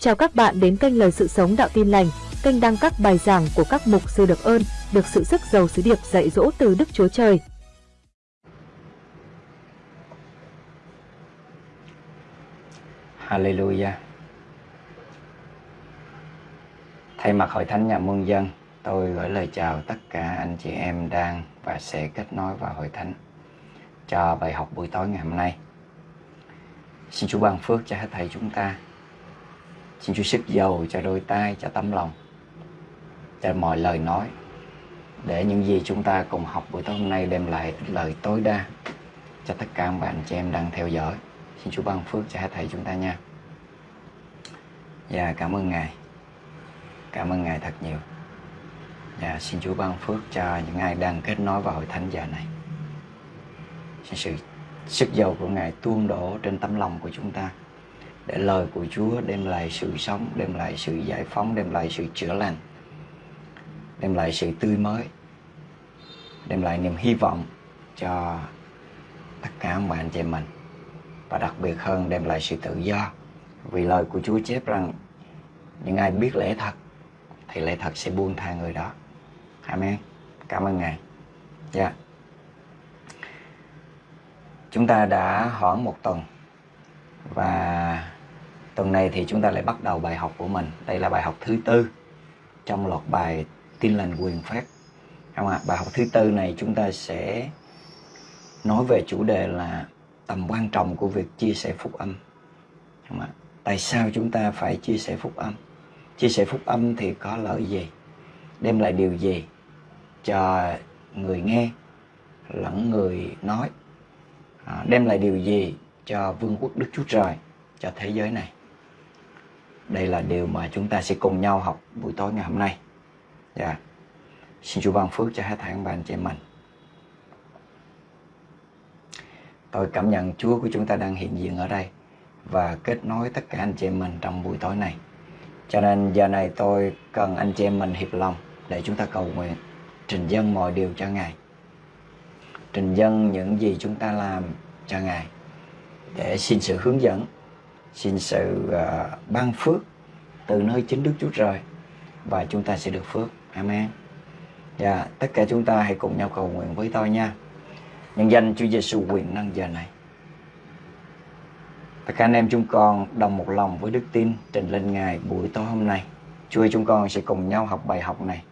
Chào các bạn đến kênh Lời Sự Sống Đạo Tin Lành, kênh đăng các bài giảng của các mục sư được ơn, được sự sức giàu sứ điệp dạy dỗ từ Đức Chúa Trời. Hallelujah. Thay mặt Hội Thánh Nhà Muôn Dân, tôi gửi lời chào tất cả anh chị em đang và sẽ kết nối vào Hội Thánh cho bài học buổi tối ngày hôm nay. Xin Chúa ban phước cho hết thầy chúng ta. Xin Chúa sức dầu cho đôi tay, cho tấm lòng, cho mọi lời nói để những gì chúng ta cùng học buổi tối hôm nay đem lại lời tối đa cho tất cả các bạn chị em đang theo dõi. Xin Chúa ban phước cho hết thầy chúng ta nha. Và cảm ơn Ngài. Cảm ơn Ngài thật nhiều. Và xin Chúa ban phước cho những ai đang kết nối vào hội thánh giờ này. Xin sự sức dầu của Ngài tuôn đổ trên tấm lòng của chúng ta để lời của Chúa đem lại sự sống, đem lại sự giải phóng, đem lại sự chữa lành, đem lại sự tươi mới, đem lại niềm hy vọng cho tất cả mọi anh chị mình. Và đặc biệt hơn đem lại sự tự do. Vì lời của Chúa chép rằng những ai biết lẽ thật thì lẽ thật sẽ buông tha người đó. Amen. Cảm ơn Ngài. Dạ. Yeah. chúng ta đã hoãn một tuần và tuần này thì chúng ta lại bắt đầu bài học của mình. Đây là bài học thứ tư trong loạt bài tin lành quyền phép. Không ạ bài học thứ tư này chúng ta sẽ nói về chủ đề là tầm quan trọng của việc chia sẻ phúc âm. Không ạ tại sao chúng ta phải chia sẻ phúc âm? Chia sẻ phúc âm thì có lợi gì? Đem lại điều gì cho người nghe lẫn người nói? À, đem lại điều gì cho vương quốc đức chúa trời cho thế giới này? Đây là điều mà chúng ta sẽ cùng nhau học buổi tối ngày hôm nay. Dạ. Yeah. xin chúa ban phước cho hết thảy các bạn chị em mình. Tôi cảm nhận chúa của chúng ta đang hiện diện ở đây và kết nối tất cả anh chị em mình trong buổi tối này. Cho nên giờ này tôi cần anh chị em mình hiệp lòng để chúng ta cầu nguyện, trình dân mọi điều cho ngài. Trình dân những gì chúng ta làm cho ngài để xin sự hướng dẫn xin sự à, ban phước từ nơi chính Đức Chúa Trời và chúng ta sẽ được phước. Amen. Và tất cả chúng ta hãy cùng nhau cầu nguyện với tôi nha. Nhân danh Chúa Giêsu quyền năng giờ này. Tất cả anh em chúng con đồng một lòng với đức tin trình lên Ngài buổi tối hôm nay. Chúa chúng con sẽ cùng nhau học bài học này.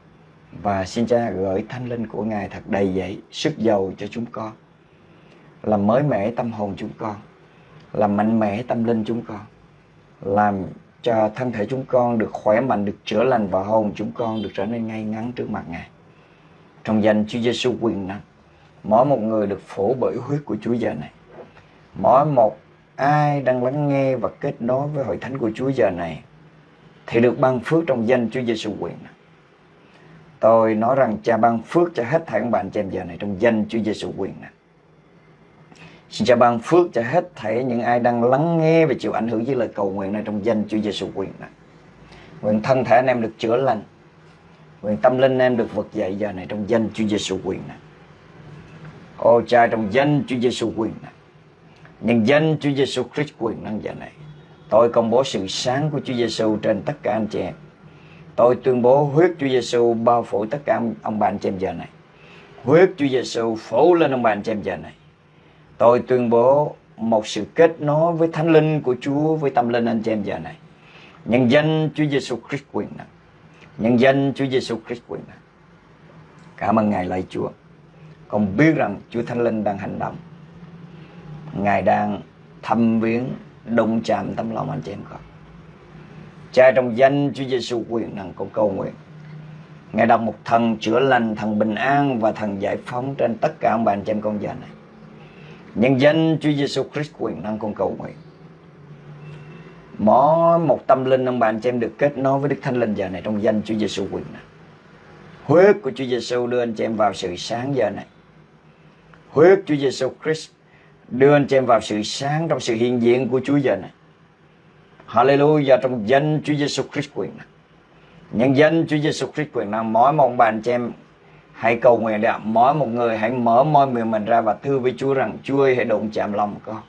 Và xin cha gửi thanh linh của Ngài thật đầy dẫy, sức giàu cho chúng con. Làm mới mẻ tâm hồn chúng con làm mạnh mẽ tâm linh chúng con, làm cho thân thể chúng con được khỏe mạnh, được chữa lành và hồn chúng con được trở nên ngay ngắn trước mặt ngài. Trong danh Chúa Giêsu quyền năng, mỗi một người được phổ bởi huyết của Chúa giờ này. Mỗi một ai đang lắng nghe và kết nối với hội thánh của Chúa giờ này thì được ban phước trong danh Chúa Giêsu quyền năng. Tôi nói rằng cha ban phước cho hết thảy các bạn chị em giờ này trong danh Chúa Giêsu quyền năng. Xin cha ban phước cho hết thảy những ai đang lắng nghe và chịu ảnh hưởng với lời cầu nguyện này trong danh Chúa Giêsu quyền này. Nguyện thân thể anh em được chữa lành. Nguyện tâm linh anh em được vực dậy giờ này trong danh Chúa Giêsu quyền này. Ô cha, trong danh Chúa Giêsu quyền này. Nhân danh Chúa Giêsu Christ quyền năng giờ này. Tôi công bố sự sáng của Chúa Giêsu trên tất cả anh chị em. Tôi tuyên bố huyết Chúa Giêsu bao phủ tất cả ông bà anh chị em giờ này. Huyết Chúa Giêsu phủ lên ông bà anh chị em giờ này Tôi tuyên bố một sự kết nối với thánh linh của Chúa với tâm linh anh chị em giờ này. Nhân danh Chúa Giêsu Christ quyền năng. Nhân danh Chúa Giêsu Christ quyền năng. Cảm ơn Ngài lạy Chúa. Con biết rằng Chúa Thánh Linh đang hành động. Ngài đang thăm viếng, đụng chạm tâm lòng anh chị em con. Cha trong danh Chúa Giêsu quyền năng con cầu nguyện. Ngài đọc một thần chữa lành, thần bình an và thần giải phóng trên tất cả ông bà anh chị em con giờ này. Nhân danh Chúa Giêsu Christ, quyền năng con cầu nguyện. Mỗi một tâm linh ông bạn cho em được kết nối với Đức Thánh Linh giờ này trong danh Chúa Giêsu quyền năng. Huyết của Chúa Giêsu đưa anh chị em vào sự sáng giờ này. Huyết Chúa Giêsu Christ đưa anh chị em vào sự sáng trong sự hiện diện của Chúa giờ này. Hallelujah, trong danh Chúa Giêsu Christ quyền năng. Nhân danh Chúa Giêsu Christ quyền năng, mỗi một bạn chị em Hãy cầu nguyện để mỗi một người hãy mở môi miệng mình ra và thưa với Chúa rằng Chúa ơi hãy đụng chạm lòng con.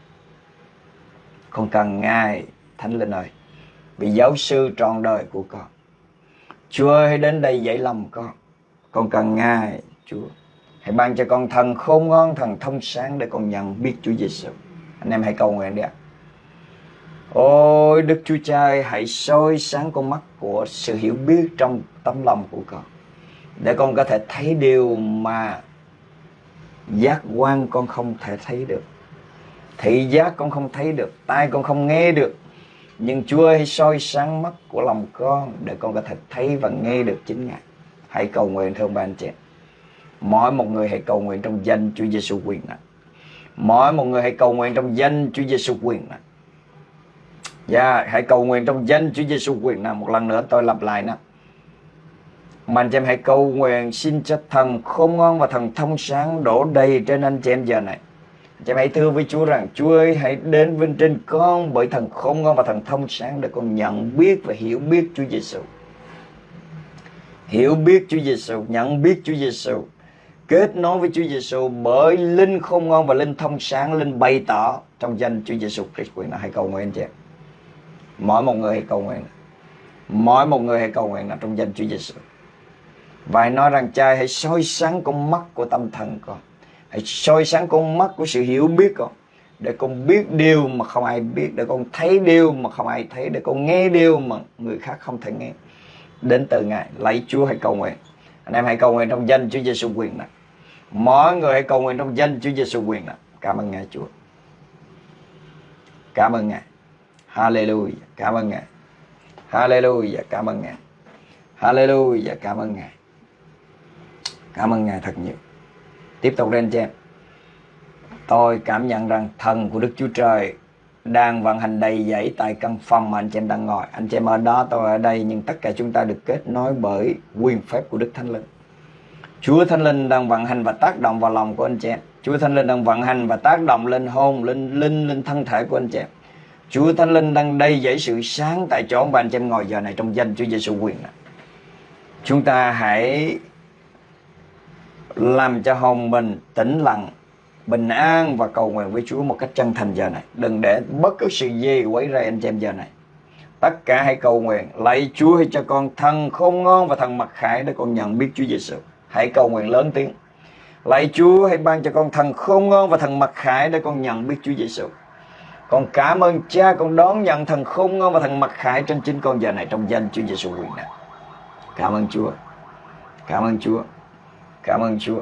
Con cần Ngài Thánh Linh ơi. vì giáo sư trọn đời của con. Chúa ơi hãy đến đây dạy lòng con. Con cần Ngài Chúa. Hãy ban cho con thần khôn ngoan Thần thông sáng để con nhận biết Chúa Giêsu Anh em hãy cầu nguyện đi ạ. Ôi Đức Chúa Cha ơi, hãy soi sáng con mắt của sự hiểu biết trong tấm lòng của con. Để con có thể thấy điều mà giác quan con không thể thấy được Thị giác con không thấy được Tai con không nghe được Nhưng Chúa ơi soi sáng mắt của lòng con Để con có thể thấy và nghe được chính Ngài Hãy cầu nguyện thưa ba anh chị Mỗi một người hãy cầu nguyện trong danh Chúa Giêsu quyền năng. Mỗi một người hãy cầu nguyện trong danh Chúa Giêsu quyền năng. Dạ, yeah, hãy cầu nguyện trong danh Chúa Giêsu quyền nào một lần nữa tôi lặp lại nè. Mà anh chị em hãy cầu nguyện xin cho thần khôn ngoan và thần thông sáng đổ đầy trên anh chị em giờ này. Anh chị em hãy thưa với Chúa rằng Chúa ơi hãy đến vinh trên con bởi thần khôn ngoan và thần thông sáng để con nhận biết và hiểu biết Chúa Giêsu. Hiểu biết Chúa Giêsu, nhận biết Chúa Giêsu, kết nối với Chúa Giêsu bởi linh khôn ngoan và linh thông sáng, linh bày tỏ trong danh Chúa Giêsu Christ quyền hãy cầu nguyện anh chị em mỗi một người hãy cầu nguyện mỗi một người hãy cầu nguyện là trong danh Chúa Giêsu và hãy nói rằng, cha, hãy soi sáng con mắt của tâm thần con hãy soi sáng con mắt của sự hiểu biết con, để con biết điều mà không ai biết, để con thấy điều mà không ai thấy, để con nghe điều mà người khác không thể nghe đến từ ngài, lấy Chúa hãy cầu nguyện anh em hãy cầu nguyện trong danh Chúa Giêsu quyền này mỗi người hãy cầu nguyện trong danh Chúa Giêsu quyền này cảm ơn ngài, Chúa cảm ơn ngài Hallelujah. Cảm ơn Ngài. Hallelujah. Cảm ơn Ngài. Hallelujah. Cảm ơn Ngài. Cảm ơn Ngài thật nhiều. Tiếp tục lên cho em. Tôi cảm nhận rằng thần của Đức Chúa Trời đang vận hành đầy dẫy tại căn phòng mà anh chị em đang ngồi. Anh chị em ở đó, tôi ở đây, nhưng tất cả chúng ta được kết nối bởi quyền phép của Đức Thánh Linh. Chúa Thánh Linh đang vận hành và tác động vào lòng của anh chị em. Chúa Thánh Linh đang vận hành và tác động lên hôn lên linh, lên thân thể của anh chị em. Chúa Thánh Linh đang đầy dẫy sự sáng tại chỗ mà anh chị em ngồi giờ này trong danh Chúa Giêsu quyền này. Chúng ta hãy làm cho hồn mình tĩnh lặng, bình an và cầu nguyện với Chúa một cách chân thành giờ này. Đừng để bất cứ sự gì quấy rầy anh chị em giờ này. Tất cả hãy cầu nguyện, lạy Chúa hãy cho con thần khôn ngon và thần mặc khải để con nhận biết Chúa Giêsu. Hãy cầu nguyện lớn tiếng. Lạy Chúa hãy ban cho con thần khôn ngon và thần mặc khải để con nhận biết Chúa Giêsu. Con cảm ơn cha con đón nhận thần khôn ngon và thần mặc khải trên chính con giờ này trong danh Chúa Giêsu quyền này. Cảm ơn Chúa. Cảm ơn Chúa. Cảm ơn Chúa.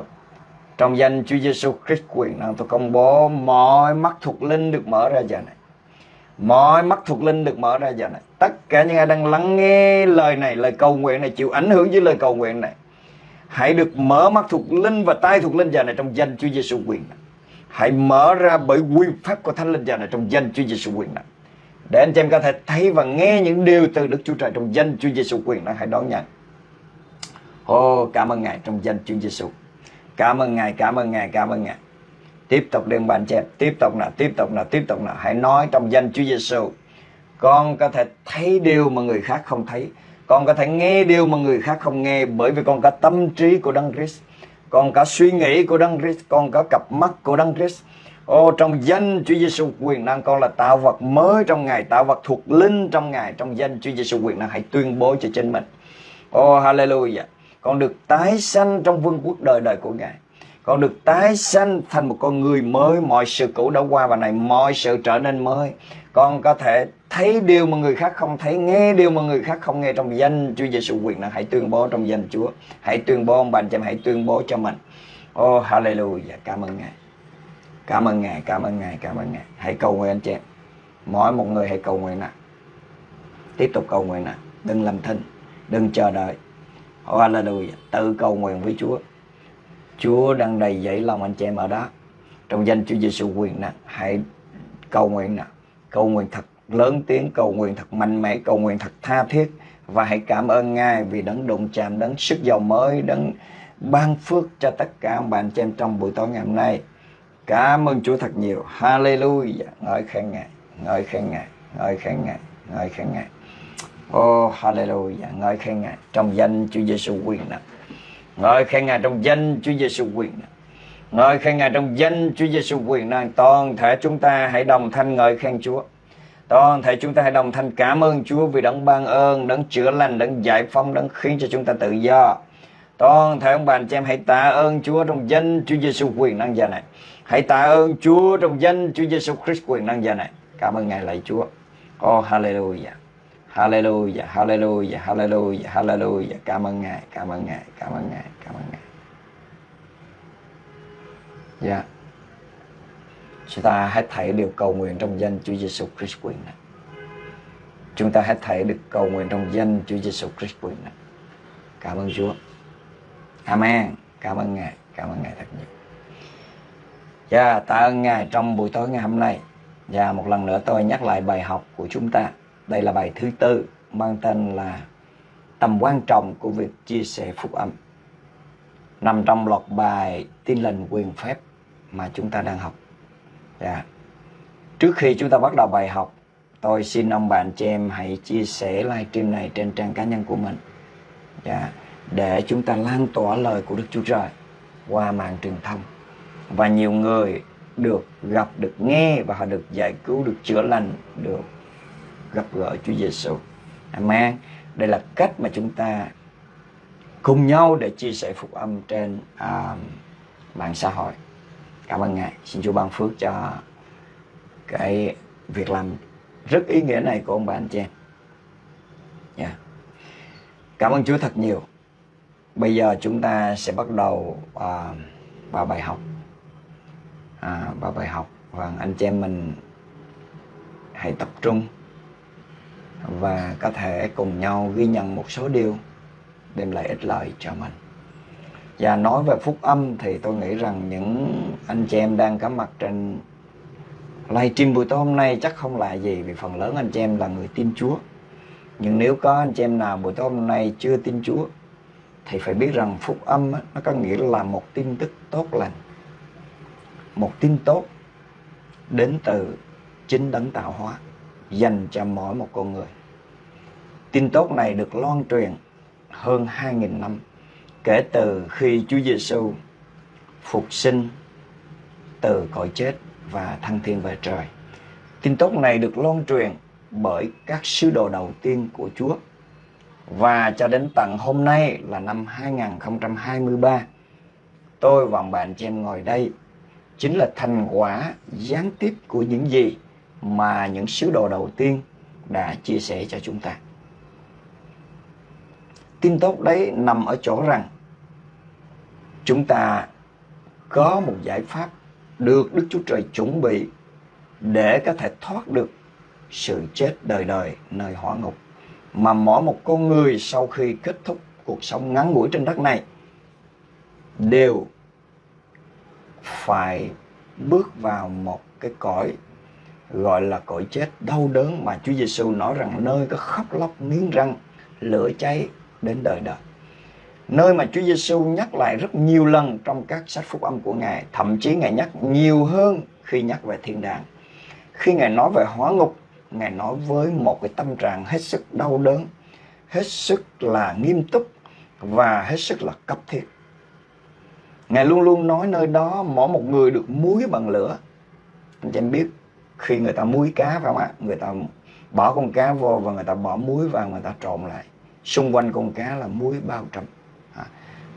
Trong danh Chúa Giêsu Christ quyền năng tôi công bố mọi mắt thuộc linh được mở ra giờ này. Mọi mắt thuộc linh được mở ra giờ này. Tất cả những ai đang lắng nghe lời này, lời cầu nguyện này, chịu ảnh hưởng với lời cầu nguyện này. Hãy được mở mắt thuộc linh và tai thuộc linh giờ này trong danh Chúa Giêsu quyền này hãy mở ra bởi quy pháp của thánh linh giờ này trong danh Chúa Giêsu quyền năng để anh chị em có thể thấy và nghe những điều từ Đức Chúa Trời trong danh Chúa Giêsu quyền năng hãy đón nhận. Ô oh, cảm ơn Ngài trong danh Chúa Giêsu. Cảm ơn Ngài, cảm ơn Ngài, cảm ơn Ngài. Tiếp tục đừng bạn chị tiếp tục nào, tiếp tục nào, tiếp tục nào. Hãy nói trong danh Chúa Giêsu. Con có thể thấy điều mà người khác không thấy. Con có thể nghe điều mà người khác không nghe bởi vì con có tâm trí của Đấng Christ con cả suy nghĩ của Đấng Christ, con cả cặp mắt của Đấng Christ. Ô trong danh Chúa Giêsu quyền năng con là tạo vật mới trong Ngài, tạo vật thuộc linh trong Ngài, trong danh Chúa Giêsu quyền năng hãy tuyên bố cho chính mình. Ô hallelujah. Con được tái sanh trong vương quốc đời đời của Ngài. Con được tái sanh thành một con người mới, mọi sự cũ đã qua và này mọi sự trở nên mới. Con có thể thấy điều mà người khác không thấy, nghe điều mà người khác không nghe trong danh Chúa Giêsu quyền năng hãy tuyên bố trong danh Chúa. Hãy tuyên bố ông bà anh chị em hãy tuyên bố cho mình. Oh hallelujah, cảm ơn Ngài. Cảm ơn Ngài, cảm ơn Ngài, cảm ơn Ngài. Hãy cầu nguyện anh chị em. Mỗi một người hãy cầu nguyện nào. Tiếp tục cầu nguyện nào. Đừng làm thinh, đừng chờ đợi. Oh hallelujah, tự cầu nguyện với Chúa. Chúa đang đầy dẫy lòng anh chị em ở đó. Trong danh Chúa Giêsu quyền năng, hãy cầu nguyện nào. Cầu nguyện thật lớn tiếng cầu nguyện thật mạnh mẽ cầu nguyện thật tha thiết và hãy cảm ơn ngài vì đấng đụng chạm đấng sức giàu mới đấng ban phước cho tất cả ông bạn chị em trong buổi tối ngày hôm nay cảm ơn Chúa thật nhiều Hallelujah ngợi khen ngài ngợi khen ngài ngợi khen ngài ngợi khen ngài Oh Hallelujah ngợi khen ngài trong danh Chúa Giêsu quyền năng ngợi khen ngài trong danh Chúa Giêsu quyền năng ngợi khen ngài trong danh Chúa Giêsu quyền năng toàn thể chúng ta hãy đồng thanh ngợi khen Chúa Toàn thể chúng ta hãy đồng thanh cảm ơn Chúa vì đấng ban ơn, đấng chữa lành, đấng giải phóng, đấng khiến cho chúng ta tự do. Toàn thể ông bà anh chị em hãy tạ ơn Chúa trong danh Chúa Giêsu quyền năng giờ này. Hãy tạ ơn Chúa trong danh Chúa Giêsu Christ quyền năng giờ này. Cảm ơn Ngài lạy Chúa. Oh hallelujah. Hallelujah, hallelujah, hallelujah, hallelujah. Cảm ơn Ngài, cảm ơn Ngài, cảm ơn Ngài, cảm ơn Ngài. Dạ. Yeah. Chúng ta hãy thảy điều cầu nguyện trong danh Chúa Giêsu Christ quyền này. Chúng ta hãy thảy được cầu nguyện trong danh Chúa Giêsu Christ quyền này. Cảm ơn Chúa. Amen. Cảm ơn Ngài, cảm ơn Ngài thật nhiều. Dạ, yeah, tạ ơn Ngài trong buổi tối ngày hôm nay. Và dạ, một lần nữa tôi nhắc lại bài học của chúng ta. Đây là bài thứ tư mang tên là tầm quan trọng của việc chia sẻ phúc âm. Nằm trong loạt bài tin lành quyền phép mà chúng ta đang học. Dạ. Trước khi chúng ta bắt đầu bài học, tôi xin ông bạn chị em hãy chia sẻ livestream này trên trang cá nhân của mình. Dạ. Để chúng ta lan tỏa lời của Đức Chúa Trời qua mạng truyền thông. Và nhiều người được gặp, được nghe và họ được giải cứu, được chữa lành, được gặp gỡ Chúa Giêsu. Amen. Đây là cách mà chúng ta cùng nhau để chia sẻ phúc âm trên uh, mạng xã hội. Cảm ơn Ngài. Xin Chúa ban phước cho cái việc làm rất ý nghĩa này của ông bà anh chị em. Yeah. Cảm ơn Chúa thật nhiều. Bây giờ chúng ta sẽ bắt đầu uh, vào bài học. À, vào bài học và anh chị em mình hãy tập trung và có thể cùng nhau ghi nhận một số điều, đem lại ích lợi cho mình. Và nói về phúc âm thì tôi nghĩ rằng những anh chị em đang có mặt trên livestream buổi tối hôm nay chắc không là gì vì phần lớn anh chị em là người tin Chúa. Nhưng nếu có anh chị em nào buổi tối hôm nay chưa tin Chúa, thì phải biết rằng phúc âm nó có nghĩa là một tin tức tốt lành. Một tin tốt đến từ chính đấng tạo hóa dành cho mỗi một con người. Tin tốt này được loan truyền hơn 2.000 năm kể từ khi Chúa Giêsu phục sinh từ cõi chết và thăng thiên về trời. Tin tốt này được loan truyền bởi các sứ đồ đầu tiên của Chúa. Và cho đến tận hôm nay là năm 2023, tôi và bạn chị em ngồi đây chính là thành quả gián tiếp của những gì mà những sứ đồ đầu tiên đã chia sẻ cho chúng ta. Tin tốt đấy nằm ở chỗ rằng chúng ta có một giải pháp được Đức Chúa Trời chuẩn bị để có thể thoát được sự chết đời đời nơi hỏa ngục mà mỗi một con người sau khi kết thúc cuộc sống ngắn ngủi trên đất này đều phải bước vào một cái cõi gọi là cõi chết đau đớn mà Chúa Giêsu nói rằng nơi có khóc lóc nghiến răng lửa cháy đến đời đời nơi mà Chúa Giêsu nhắc lại rất nhiều lần trong các sách phúc âm của Ngài, thậm chí Ngài nhắc nhiều hơn khi nhắc về thiên đàng. Khi Ngài nói về hóa ngục, Ngài nói với một cái tâm trạng hết sức đau đớn, hết sức là nghiêm túc và hết sức là cấp thiết. Ngài luôn luôn nói nơi đó mỗi một người được muối bằng lửa. Anh chị em biết khi người ta muối cá phải không ạ? Người ta bỏ con cá vô và người ta bỏ muối vào người ta trộn lại. Xung quanh con cá là muối bao trùm à,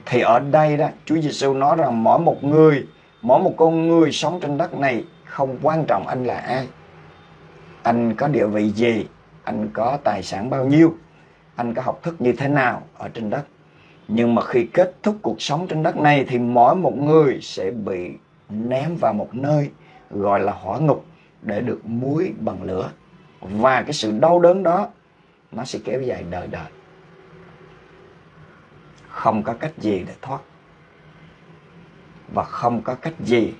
thì ở đây đó, Chúa Giêsu nói rằng mỗi một người, mỗi một con người sống trên đất này không quan trọng anh là ai anh có địa vị gì, anh có tài sản bao nhiêu, anh có học thức như thế nào ở trên đất nhưng mà khi kết thúc cuộc sống trên đất này thì mỗi một người sẽ bị ném vào một nơi gọi là hỏa ngục để được muối bằng lửa. Và cái sự đau đớn đó, nó sẽ kéo dài đời đời. Không có cách gì để thoát. Và không có cách gì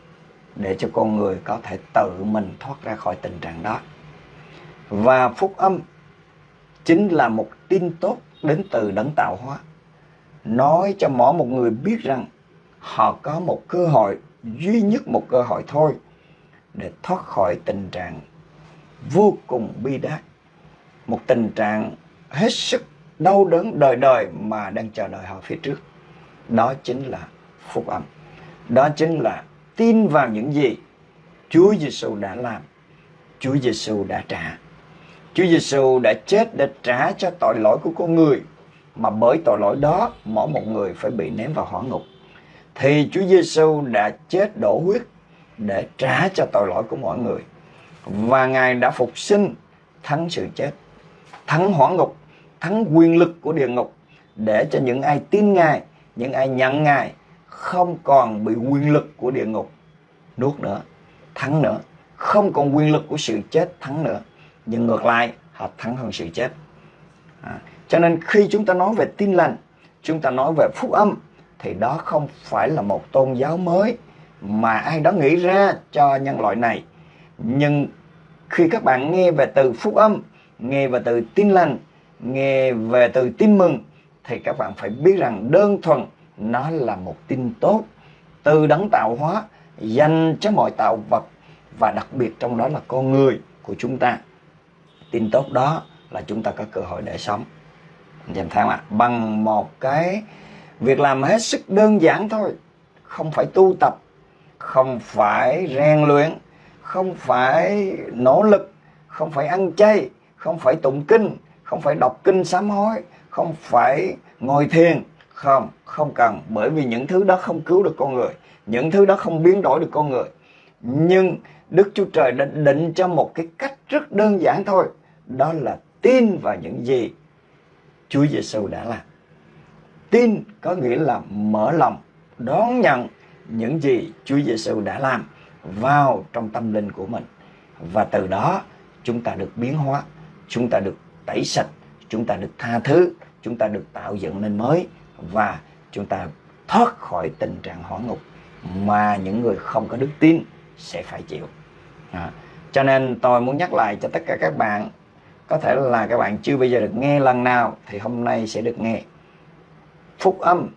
để cho con người có thể tự mình thoát ra khỏi tình trạng đó. Và phúc âm chính là một tin tốt đến từ đấng tạo hóa. Nói cho mỗi một người biết rằng họ có một cơ hội, duy nhất một cơ hội thôi để thoát khỏi tình trạng vô cùng bi đát. Một tình trạng hết sức đau đớn đời đời mà đang chờ đợi họ phía trước. Đó chính là phúc âm. Đó chính là tin vào những gì Chúa Giêsu đã làm, Chúa Giêsu đã trả. Chúa Giêsu đã chết để trả cho tội lỗi của con người. Mà bởi tội lỗi đó mỗi một người phải bị ném vào hỏa ngục. Thì Chúa Giêsu đã chết đổ huyết để trả cho tội lỗi của mọi người. Và Ngài đã phục sinh thắng sự chết thắng hỏa ngục thắng quyền lực của địa ngục để cho những ai tin Ngài những ai nhận Ngài không còn bị quyền lực của địa ngục nuốt nữa thắng nữa. Không còn quyền lực của sự chết thắng nữa. Nhưng ngược lại họ thắng hơn sự chết. À, cho nên khi chúng ta nói về tin lành chúng ta nói về phúc âm thì đó không phải là một tôn giáo mới mà ai đó nghĩ ra cho nhân loại này. Nhưng khi các bạn nghe về từ phúc âm, nghe về từ tin lành, nghe về từ tin mừng, thì các bạn phải biết rằng đơn thuần nó là một tin tốt, từ đấng tạo hóa, dành cho mọi tạo vật, và đặc biệt trong đó là con người của chúng ta. Tin tốt đó là chúng ta có cơ hội để sống. Anh tháng ạ, bằng một cái việc làm hết sức đơn giản thôi, không phải tu tập không phải rèn luyện, không phải nỗ lực, không phải ăn chay, không phải tụng kinh, không phải đọc kinh sám hối, không phải ngồi thiền. Không không cần, bởi vì những thứ đó không cứu được con người, những thứ đó không biến đổi được con người. Nhưng Đức Chúa Trời đã định cho một cái cách rất đơn giản thôi, đó là tin vào những gì Chúa Giêsu đã làm. Tin có nghĩa là mở lòng, đón nhận những gì Chúa Giêsu đã làm vào trong tâm linh của mình. Và từ đó chúng ta được biến hóa chúng ta được tẩy sạch chúng ta được tha thứ chúng ta được tạo dựng nên mới và chúng ta thoát khỏi tình trạng hỏa ngục mà những người không có đức tin sẽ phải chịu. À, cho nên tôi muốn nhắc lại cho tất cả các bạn có thể là các bạn chưa bao giờ được nghe lần nào thì hôm nay sẽ được nghe. Phúc âm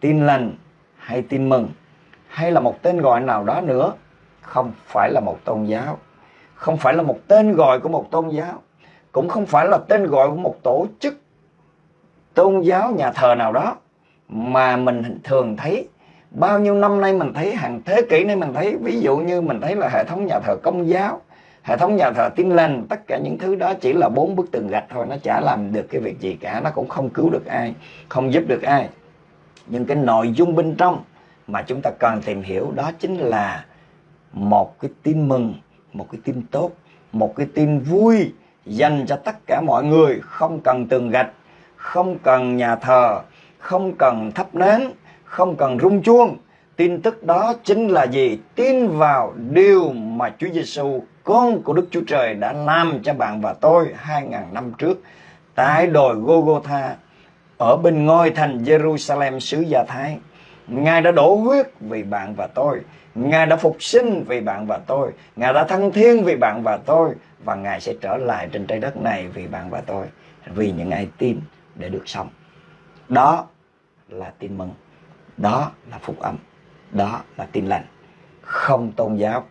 tin lành hay tin mừng? Hay là một tên gọi nào đó nữa, không phải là một tôn giáo, không phải là một tên gọi của một tôn giáo, cũng không phải là tên gọi của một tổ chức, tôn giáo, nhà thờ nào đó, mà mình thường thấy, bao nhiêu năm nay mình thấy, hàng thế kỷ nay mình thấy, ví dụ như mình thấy là hệ thống nhà thờ công giáo, hệ thống nhà thờ tin lành, tất cả những thứ đó chỉ là bốn bức tường gạch thôi, nó chả làm được cái việc gì cả, nó cũng không cứu được ai, không giúp được ai. Nhưng cái nội dung bên trong mà chúng ta cần tìm hiểu đó chính là một cái tin mừng, một cái tin tốt, một cái tin vui dành cho tất cả mọi người, không cần tường gạch, không cần nhà thờ, không cần thắp nến, không cần rung chuông tin tức đó chính là gì tin vào điều mà Chúa Giêsu con của Đức Chúa Trời đã làm cho bạn và tôi hai ngàn năm trước tại đồi Gogotha ở bên ngôi thành Jerusalem xứ Gia Thái. Ngài đã đổ huyết vì bạn và tôi. Ngài đã phục sinh vì bạn và tôi. Ngài đã thăng thiên vì bạn và tôi. Và Ngài sẽ trở lại trên trái đất này vì bạn và tôi. Vì những ai tin để được sống. Đó là tin mừng. Đó là phúc âm. Đó là tin lành. Không tôn giáo,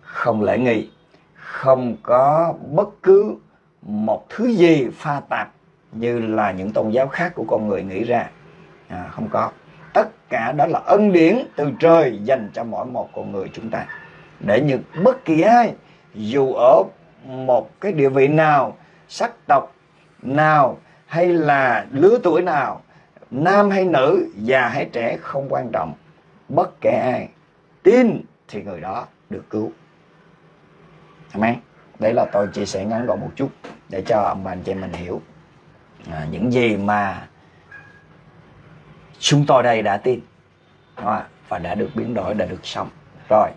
không lễ nghi, không có bất cứ một thứ gì pha tạp như là những tôn giáo khác của con người nghĩ ra à, không có tất cả đó là ân điển từ trời dành cho mỗi một con người chúng ta. Để những bất kỳ ai dù ở một cái địa vị nào sắc tộc nào hay là lứa tuổi nào nam hay nữ già hay trẻ không quan trọng. Bất kể ai tin thì người đó được cứu. Amen. Đấy là tôi chia sẻ ngắn gọn một chút để cho ông bà anh chị mình hiểu à, những gì mà chúng tôi đây đã tin và đã được biến đổi, đã được sống. Rồi,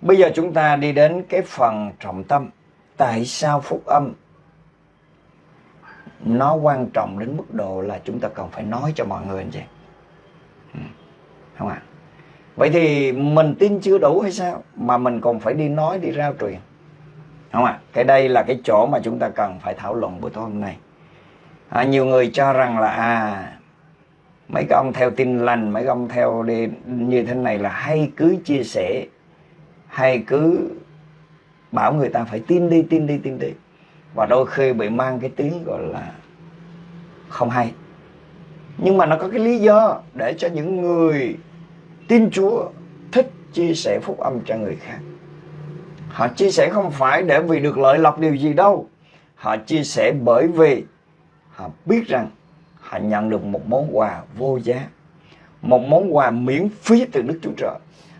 bây giờ chúng ta đi đến cái phần trọng tâm. Tại sao phúc âm nó quan trọng đến mức độ là chúng ta cần phải nói cho mọi người anh ừ, chị? Không ạ? À? Vậy thì mình tin chưa đủ hay sao? Mà mình còn phải đi nói, đi rao truyền không ạ à? cái đây là cái chỗ mà chúng ta cần phải thảo luận buổi tối hôm nay à, nhiều người cho rằng là à mấy cái ông theo tin lành, mấy cái ông theo đi như thế này là hay cứ chia sẻ, hay cứ bảo người ta phải tin đi tin đi tin đi. Và đôi khi bị mang cái tiếng gọi là không hay. Nhưng mà nó có cái lý do để cho những người tin Chúa thích chia sẻ phúc âm cho người khác. Họ chia sẻ không phải để vì được lợi lộc điều gì đâu. Họ chia sẻ bởi vì họ biết rằng họ nhận được một món quà vô giá, một món quà miễn phí từ Đức Chúa Trời.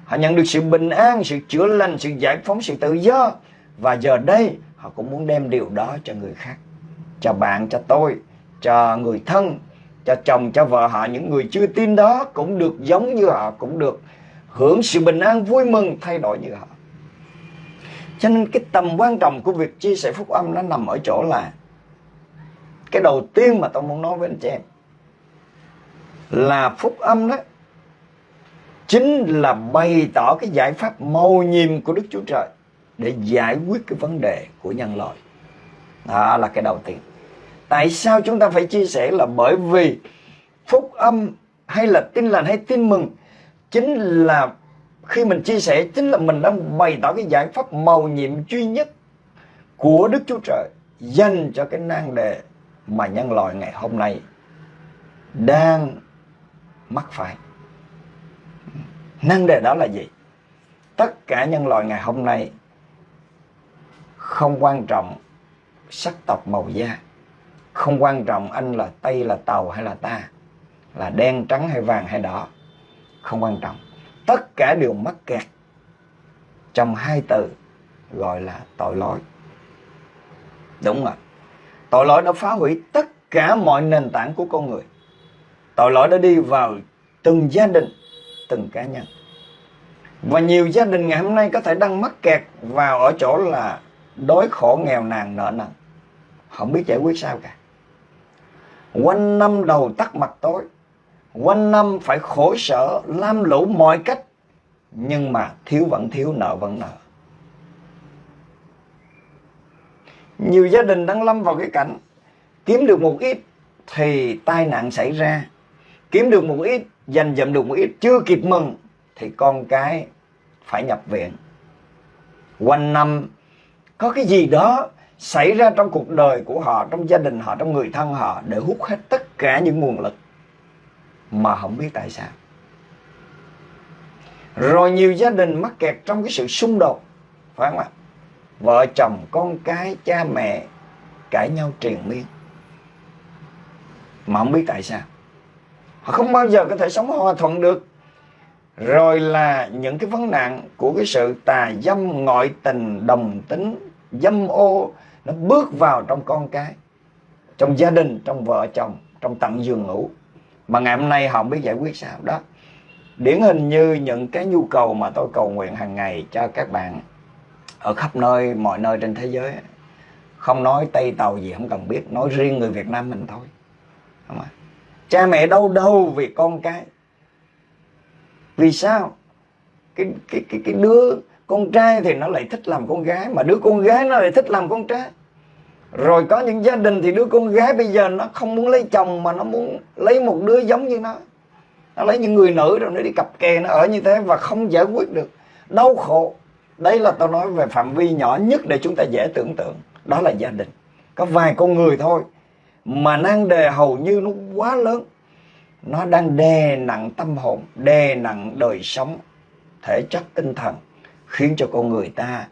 Họ nhận được sự bình an, sự chữa lành, sự giải phóng, sự tự do. Và giờ đây, họ cũng muốn đem điều đó cho người khác, cho bạn, cho tôi, cho người thân, cho chồng, cho vợ họ. Những người chưa tin đó cũng được giống như họ, cũng được hưởng sự bình an vui mừng thay đổi như họ. Cho nên cái tầm quan trọng của việc chia sẻ phúc âm nó nằm ở chỗ là cái đầu tiên mà tôi muốn nói với anh chị em là phúc âm đó chính là bày tỏ cái giải pháp màu nhiệm của Đức Chúa Trời để giải quyết cái vấn đề của nhân loại. Đó là cái đầu tiên. Tại sao chúng ta phải chia sẻ là bởi vì phúc âm hay là tin lành hay tin mừng chính là khi mình chia sẻ, chính là mình đang bày tỏ cái giải pháp màu nhiệm duy nhất của Đức Chúa Trời dành cho cái nan đề mà nhân loại ngày hôm nay đang mắc phải. Năng đề đó là gì? Tất cả nhân loại ngày hôm nay không quan trọng sắc tộc màu da, không quan trọng anh là Tây là Tàu hay là ta, là đen trắng hay vàng hay đỏ, không quan trọng. Tất cả đều mắc kẹt trong hai từ gọi là tội lỗi. Đúng rồi. Tội lỗi đã phá hủy tất cả mọi nền tảng của con người. Tội lỗi đã đi vào từng gia đình, từng cá nhân. Và nhiều gia đình ngày hôm nay có thể đang mắc kẹt vào ở chỗ là đói khổ nghèo nàn nợ nần. Không biết giải quyết sao cả. Quanh năm đầu tắt mặt tối. Quanh năm phải khổ sở, lam lũ mọi cách. Nhưng mà thiếu vẫn thiếu, nợ vẫn nợ. Nhiều gia đình đang lâm vào cái cảnh kiếm được một ít thì tai nạn xảy ra. Kiếm được một ít, dành dụm được một ít, chưa kịp mừng thì con cái phải nhập viện. Quanh năm có cái gì đó xảy ra trong cuộc đời của họ, trong gia đình họ, trong người thân họ để hút hết tất cả những nguồn lực mà không biết tại sao. Rồi nhiều gia đình mắc kẹt trong cái sự xung đột, phải không ạ? Vợ chồng, con cái, cha mẹ cãi nhau triền miên. Mà không biết tại sao. Họ không bao giờ có thể sống hòa thuận được rồi là những cái vấn nạn của cái sự tà dâm ngoại tình đồng tính dâm ô nó bước vào trong con cái trong gia đình trong vợ chồng trong tận giường ngủ mà ngày hôm nay họ không biết giải quyết sao đó điển hình như những cái nhu cầu mà tôi cầu nguyện hàng ngày cho các bạn ở khắp nơi, mọi nơi trên thế giới. Không nói tây tàu gì không cần biết, nói riêng người việt nam mình thôi. Không à? cha mẹ đau đầu vì con cái. Vì sao? Cái cái cái cái đứa con trai thì nó lại thích làm con gái, mà đứa con gái nó lại thích làm con trai. Rồi có những gia đình thì đứa con gái bây giờ nó không muốn lấy chồng, mà nó muốn lấy một đứa giống như nó. Nó lấy những người nữ rồi nó đi cặp kè nó ở như thế và không giải quyết được. Đau khổ đấy là tôi nói về phạm vi nhỏ nhất để chúng ta dễ tưởng tượng. Đó là gia đình. Có vài con người thôi. Mà nan đề hầu như nó quá lớn. Nó đang đè nặng tâm hồn, đè nặng đời sống, thể chất, tinh thần, khiến cho con người ta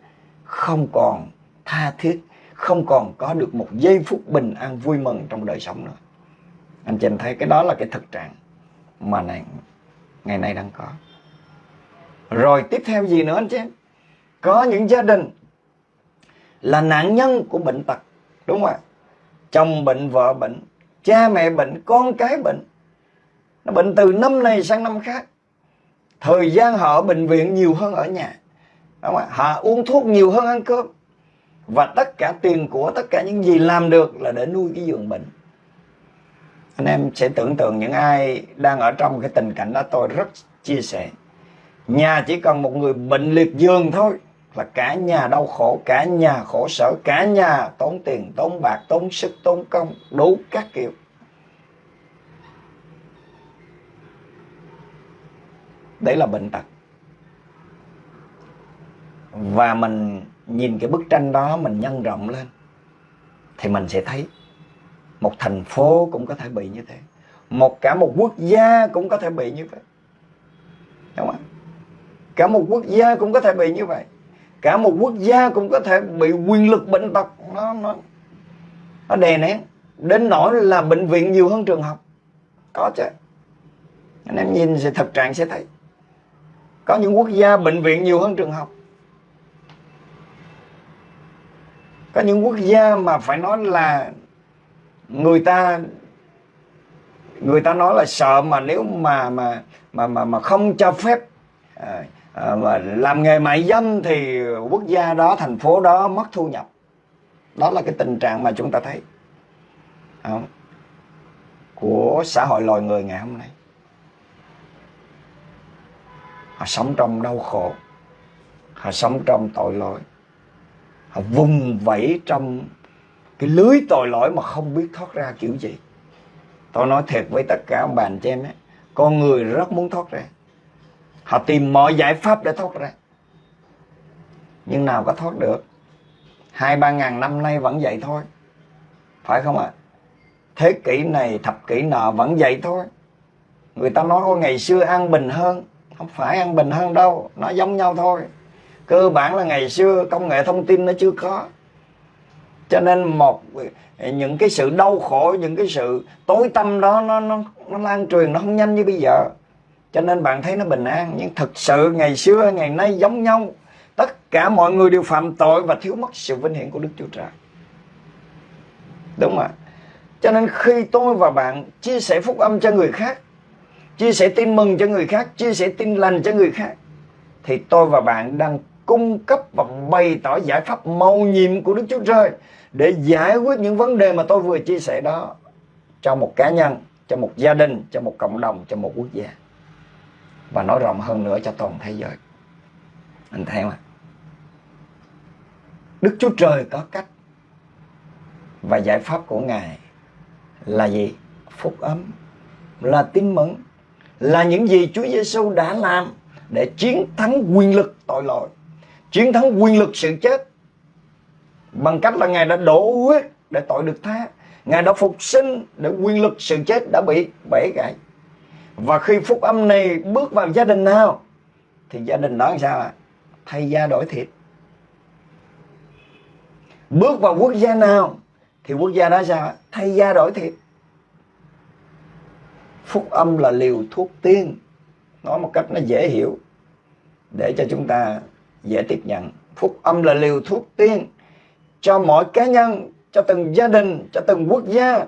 không còn tha thiết, không còn có được một giây phút bình an vui mừng trong đời sống nữa. Anh chị em thấy cái đó là cái thực trạng mà này, ngày nay đang có. Rồi tiếp theo gì nữa anh chị em? Có những gia đình là nạn nhân của bệnh tật, đúng không ạ? Chồng bệnh, vợ bệnh, cha mẹ bệnh, con cái bệnh. Nó bệnh từ năm này sang năm khác. Thời gian họ ở bệnh viện nhiều hơn ở nhà, đúng không? họ uống thuốc nhiều hơn ăn cơm. Và tất cả tiền của tất cả những gì làm được là để nuôi cái giường bệnh. Anh em sẽ tưởng tượng những ai đang ở trong cái tình cảnh đó, tôi rất chia sẻ. Nhà chỉ cần một người bệnh liệt giường thôi là cả nhà đau khổ, cả nhà khổ sở, cả nhà tốn tiền, tốn bạc, tốn sức, tốn công, đủ các kiểu. Đấy là bệnh tật. Và mình nhìn cái bức tranh đó, mình nhân rộng lên, thì mình sẽ thấy một thành phố cũng có thể bị như thế. Một cả một quốc gia cũng có thể bị như vậy. Đúng không cả một quốc gia cũng có thể bị như vậy cả một quốc gia cũng có thể bị quyền lực bệnh tật. Nó nó nó đè nén. Đến nỗi là bệnh viện nhiều hơn trường học. Có chứ. Anh em nhìn sẽ thực trạng sẽ thấy. Có những quốc gia bệnh viện nhiều hơn trường học. Có những quốc gia mà phải nói là người ta người ta nói là sợ mà nếu mà mà mà mà mà không cho phép à, à, làm nghề mại dâm thì quốc gia đó thành phố đó mất thu nhập. Đó là cái tình trạng mà chúng ta thấy. Không? của xã hội loài người ngày hôm nay. Họ sống trong đau khổ. Họ sống trong tội lỗi. Họ vùng vẫy trong cái lưới tội lỗi mà không biết thoát ra kiểu gì. Tôi nói thiệt với tất cả ông bà anh chị em ấy, con người rất muốn thoát ra họ tìm mọi giải pháp để thoát ra. Nhưng nào có thoát được? Hai, ba ngàn năm nay vẫn vậy thôi. Phải không ạ? À? thế kỷ này, thập kỷ nọ vẫn vậy thôi. Người ta nói có ngày xưa an bình hơn. Không phải an bình hơn đâu. Nó giống nhau thôi. Cơ bản là ngày xưa công nghệ thông tin nó chưa có. Cho nên một, những cái sự đau khổ, những cái sự tối tâm đó, nó nó nó lan truyền, nó không nhanh như bây giờ cho nên bạn thấy nó bình an. Nhưng thực sự ngày xưa ngày nay giống nhau. Tất cả mọi người đều phạm tội và thiếu mất sự vinh hiển của đức chúa trời. Đúng không ạ? Cho nên khi tôi và bạn chia sẻ phúc âm cho người khác chia sẻ tin mừng cho người khác chia sẻ tin lành cho người khác thì tôi và bạn đang cung cấp và bày tỏ giải pháp màu nhiệm của Đức Chúa Trời để giải quyết những vấn đề mà tôi vừa chia sẻ đó cho một cá nhân, cho một gia đình, cho một cộng đồng, cho một quốc gia và nói rộng hơn nữa cho toàn thế giới. Anh theo à Đức Chúa Trời có cách. Và giải pháp của Ngài là gì? Phúc ấm là tin mừng, là những gì Chúa Giêsu đã làm để chiến thắng quyền lực tội lỗi chiến thắng quyền lực sự chết. Bằng cách là ngài đã đổ huyết để tội được tha. Ngài đã phục sinh để quyền lực sự chết đã bị bể gãy và khi phúc âm này bước vào gia đình nào, thì gia đình đó làm sao ạ? Thay da đổi thịt. Bước vào quốc gia nào, thì quốc gia đó sao thay da đổi thịt. Phúc âm là liều thuốc tiên. Nói một cách nó dễ hiểu. Để cho chúng ta dễ tiếp nhận. Phúc âm là liều thuốc tiên cho mỗi cá nhân, cho từng gia đình, cho từng quốc gia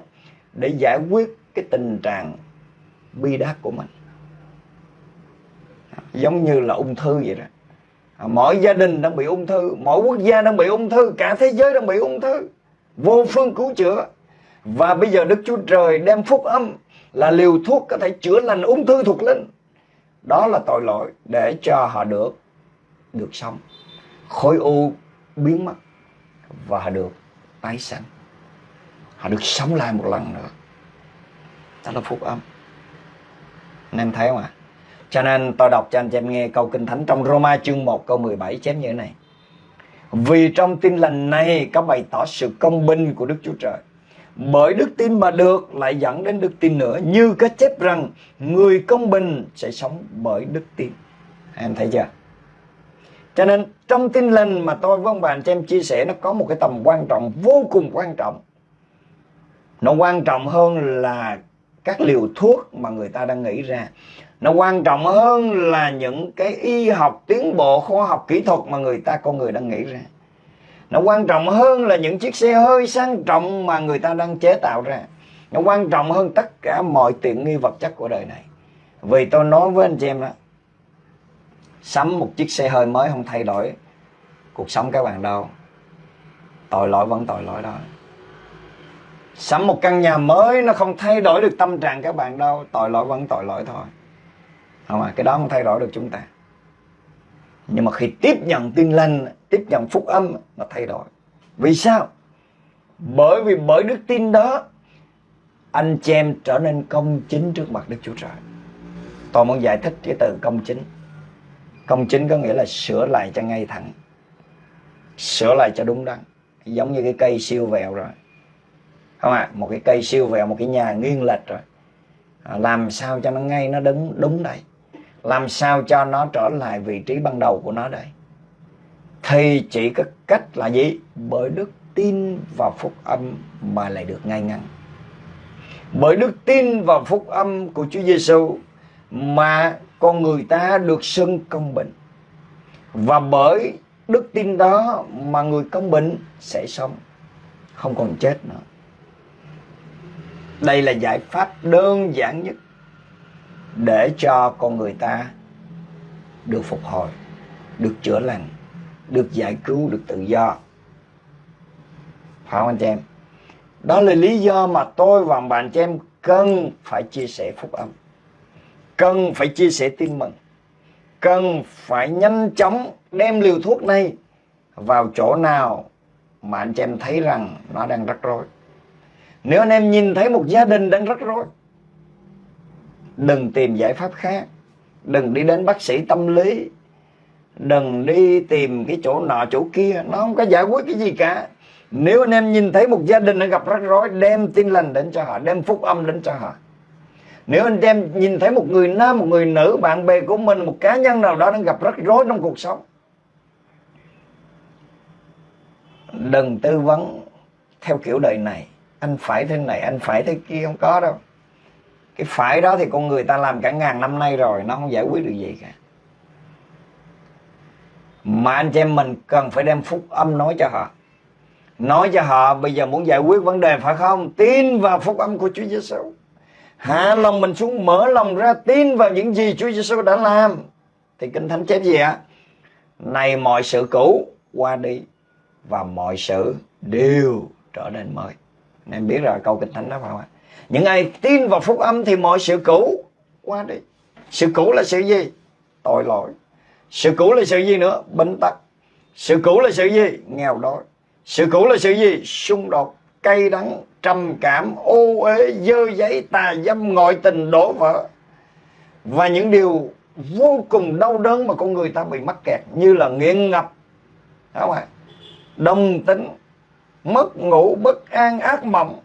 để giải quyết cái tình trạng bi đát của mình. Giống như là ung thư vậy đó. Mỗi gia đình đang bị ung thư, mỗi quốc gia đang bị ung thư, cả thế giới đang bị ung thư. Vô phương cứu chữa. Và bây giờ đức chúa trời đem phúc âm là liều thuốc có thể chữa lành ung thư thuộc linh. Đó là tội lỗi để cho họ được được sống. Khối u biến mất và họ được tái sanh. Họ được sống lại một lần nữa. Đó là phúc âm anh em thấy không ạ? Cho nên tôi đọc cho anh chị em nghe câu kinh thánh trong Roma chương 1 câu 17 chép như thế này. Vì trong tin lành này có bày tỏ sự công bình của Đức Chúa Trời. Bởi đức tin mà được lại dẫn đến đức tin nữa. Như có chép rằng, người công bình sẽ sống bởi đức tin. Em thấy chưa? Cho nên, trong tin lành mà tôi với ông bà anh chị em chia sẻ, nó có một cái tầm quan trọng, vô cùng quan trọng. Nó quan trọng hơn là các liều thuốc mà người ta đang nghĩ ra. Nó quan trọng hơn là những cái y học tiến bộ khoa học kỹ thuật mà người ta con người đang nghĩ ra. Nó quan trọng hơn là những chiếc xe hơi sang trọng mà người ta đang chế tạo ra. Nó quan trọng hơn tất cả mọi tiện nghi vật chất của đời này. Vì tôi nói với anh chị em đó, sắm một chiếc xe hơi mới không thay đổi cuộc sống các bạn đâu tội lỗi vẫn tội lỗi đó sắm một căn nhà mới, nó không thay đổi được tâm trạng các bạn đâu. Tội lỗi vẫn tội lỗi thôi. Không à cái đó không thay đổi được chúng ta. Nhưng mà khi tiếp nhận tin lành, tiếp nhận phúc âm, nó thay đổi. Vì sao? Bởi vì bởi đức tin đó, anh chị em trở nên công chính trước mặt đức chúa trời. Tôi muốn giải thích cái từ công chính. Công chính có nghĩa là sửa lại cho ngay thẳng, sửa lại cho đúng đắn. Giống như cái cây siêu vẹo rồi không ạ à? một cái cây siêu vẹo một cái nhà nghiêng lệch rồi à, làm sao cho nó ngay nó đứng đúng đây làm sao cho nó trở lại vị trí ban đầu của nó đây thì chỉ có cách là gì bởi đức tin vào phúc âm mà lại được ngay ngắn. Bởi đức tin vào phúc âm của Chúa Giêsu mà con người ta được xưng công bình. Và bởi đức tin đó mà người công bình sẽ sống, không còn chết nữa. Đây là giải pháp đơn giản nhất để cho con người ta được phục hồi, được chữa lành, được giải cứu, được tự do. Phải không anh chị em? Đó là lý do mà tôi và bạn chị em cần phải chia sẻ phúc âm. Cần phải chia sẻ tin mừng. Cần phải nhanh chóng đem liều thuốc này vào chỗ nào mà anh chị em thấy rằng nó đang rắc rối. Nếu anh em nhìn thấy một gia đình đang rắc rối, đừng tìm giải pháp khác. Đừng đi đến bác sĩ tâm lý. Đừng đi tìm cái chỗ nọ chỗ kia. Nó không có giải quyết cái gì cả. Nếu anh em nhìn thấy một gia đình đang gặp rắc rối, đem tin lành đến cho họ, đem phúc âm đến cho họ. Nếu anh em nhìn thấy một người nam, một người nữ, bạn bè của mình, một cá nhân nào đó đang gặp rắc rối trong cuộc sống, đừng tư vấn theo kiểu đời này anh phải thế này, anh phải thế kia, không có đâu. Cái phải đó thì con người ta làm cả ngàn năm nay rồi, nó không giải quyết được gì cả. Mà anh chị em mình cần phải đem phúc âm nói cho họ. Nói cho họ bây giờ muốn giải quyết vấn đề phải không? Tin vào phúc âm của Chúa Giêsu hạ lòng mình xuống, mở lòng ra, tin vào những gì Chúa Giêsu đã làm. Thì kinh thánh chép gì ạ? Này mọi sự cũ qua đi và mọi sự đều trở nên mới em biết rồi, câu kinh thánh đó phải không ạ? Những ai tin vào phúc âm thì mọi sự cũ. Qua đi. Sự cũ là sự gì? Tội lỗi. Sự cũ là sự gì nữa? Bệnh tật. Sự cũ là sự gì? Nghèo đói. Sự cũ là sự gì? Xung đột, cay đắng, trầm cảm, ô uế, dơ giấy, tà dâm, ngoại tình, đổ vỡ. Và những điều vô cùng đau đớn mà con người ta bị mắc kẹt, như là nghiện ngập. Đúng không ạ? Đồng tính mất ngủ bất an ác mộng.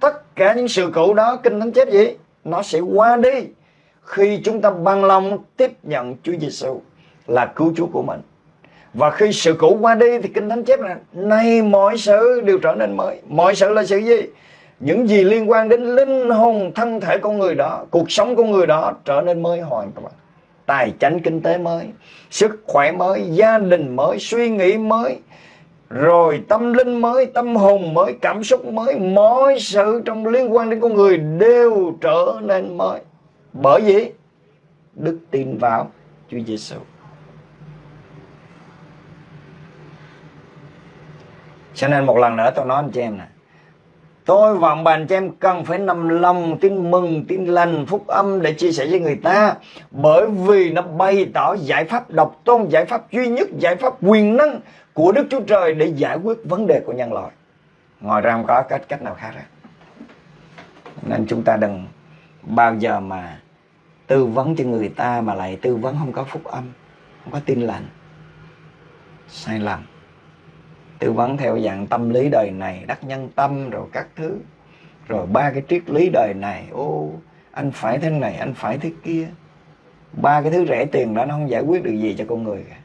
Tất cả những sự cũ đó, kinh thánh chép gì? Nó sẽ qua đi khi chúng ta bằng lòng tiếp nhận Chúa Giêsu là cứu Chúa của mình. Và khi sự cũ qua đi thì kinh thánh chép là nay mọi sự đều trở nên mới. Mọi sự là sự gì? Những gì liên quan đến linh hồn thân thể con người đó, cuộc sống của người đó trở nên mới hoàn toàn. Tài chính kinh tế mới, sức khỏe mới, gia đình mới, suy nghĩ mới rồi tâm linh mới, tâm hồn mới, cảm xúc mới, mọi sự trong liên quan đến con người đều trở nên mới bởi vì đức tin vào Chúa Giêsu cho nên một lần nữa tôi nói anh chị em này. Tôi và ông bà anh chị em cần phải nằm lòng tin mừng, tin lành, phúc âm để chia sẻ với người ta. Bởi vì nó bày tỏ giải pháp độc tôn, giải pháp duy nhất, giải pháp quyền năng của Đức Chúa Trời để giải quyết vấn đề của nhân loại. Ngoài ra không có cách cách nào khác hết. Nên chúng ta đừng bao giờ mà tư vấn cho người ta mà lại tư vấn không có phúc âm, không có tin lành. Sai lầm tư vấn theo dạng tâm lý đời này, đắc nhân tâm rồi các thứ. Rồi ba cái triết lý đời này, ô, anh phải thế này, anh phải thế kia. Ba cái thứ rẻ tiền đó nó không giải quyết được gì cho con người cả.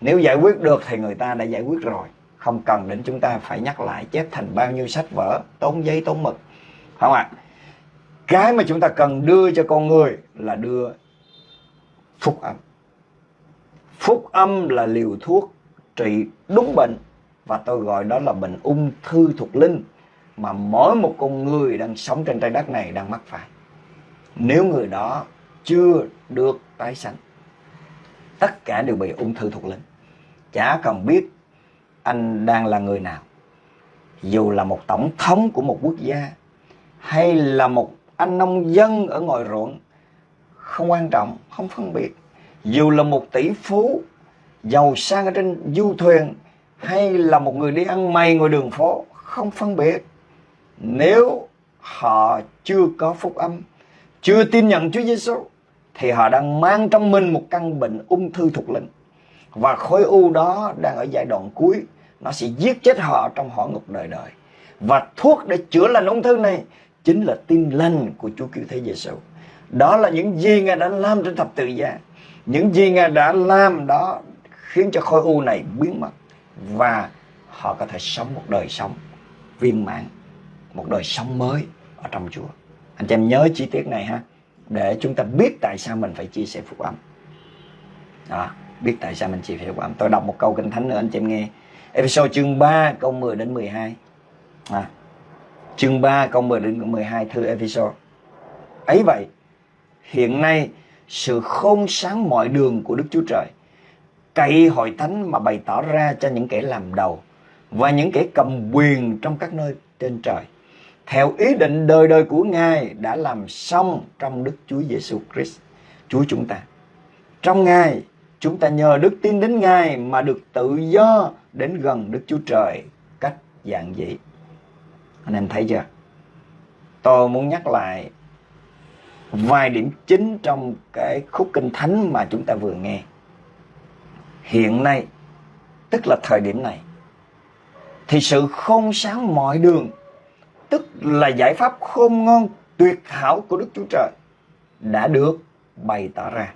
Nếu giải quyết được thì người ta đã giải quyết rồi. Không cần đến chúng ta phải nhắc lại chép thành bao nhiêu sách vở, tốn giấy, tốn mực. Không ạ. À? cái mà chúng ta cần đưa cho con người là đưa phúc âm. Phúc âm là liều thuốc trị đúng bệnh và tôi gọi đó là bệnh ung thư thuộc linh mà mỗi một con người đang sống trên trái đất này đang mắc phải. Nếu người đó chưa được tái sanh, tất cả đều bị ung thư thuộc linh. Chả cần biết anh đang là người nào. Dù là một tổng thống của một quốc gia hay là một anh nông dân ở ngoài ruộng, không quan trọng, không phân biệt. Dù là một tỷ phú giàu sang ở trên du thuyền hay là một người đi ăn mày ngoài đường phố, không phân biệt. Nếu họ chưa có phúc âm, chưa tin nhận Chúa Giêsu, thì họ đang mang trong mình một căn bệnh ung thư thuộc linh. Và khối u đó đang ở giai đoạn cuối, nó sẽ giết chết họ trong hỏa ngục đời đời. Và thuốc để chữa lành ung thư này chính là tin lành của Chúa cứu thế Giêsu. Đó là những gì ngài đã làm trên thập tự giá. Những gì ngài đã làm đó khiến cho khối u này biến mất và họ có thể sống một đời sống viên mãn một đời sống mới ở trong Chúa. Anh chị em nhớ chi tiết này ha để chúng ta biết tại sao mình phải chia sẻ phúc âm. Đó biết tại sao mình chia sẻ phúc âm. Tôi đọc một câu kinh thánh nữa anh chị em nghe. Episode chương 3 câu 10 đến 12 à, chương 3 câu 10 đến 12 thư episode. ấy vậy hiện nay sự khôn sáng mọi đường của Đức Chúa Trời cậy hội thánh mà bày tỏ ra cho những kẻ làm đầu và những kẻ cầm quyền trong các nơi trên trời theo ý định đời đời của Ngài đã làm xong trong Đức Chúa Giêsu Christ, Chúa chúng ta. Trong Ngài, chúng ta nhờ đức tin đến Ngài mà được tự do đến gần Đức Chúa Trời cách dạng dị. Anh em thấy chưa? Tôi muốn nhắc lại vài điểm chính trong cái khúc kinh thánh mà chúng ta vừa nghe. Hiện nay, tức là thời điểm này, thì sự khôn sáng mọi đường tức là giải pháp khôn ngon tuyệt hảo của Đức Chúa Trời đã được bày tỏ ra,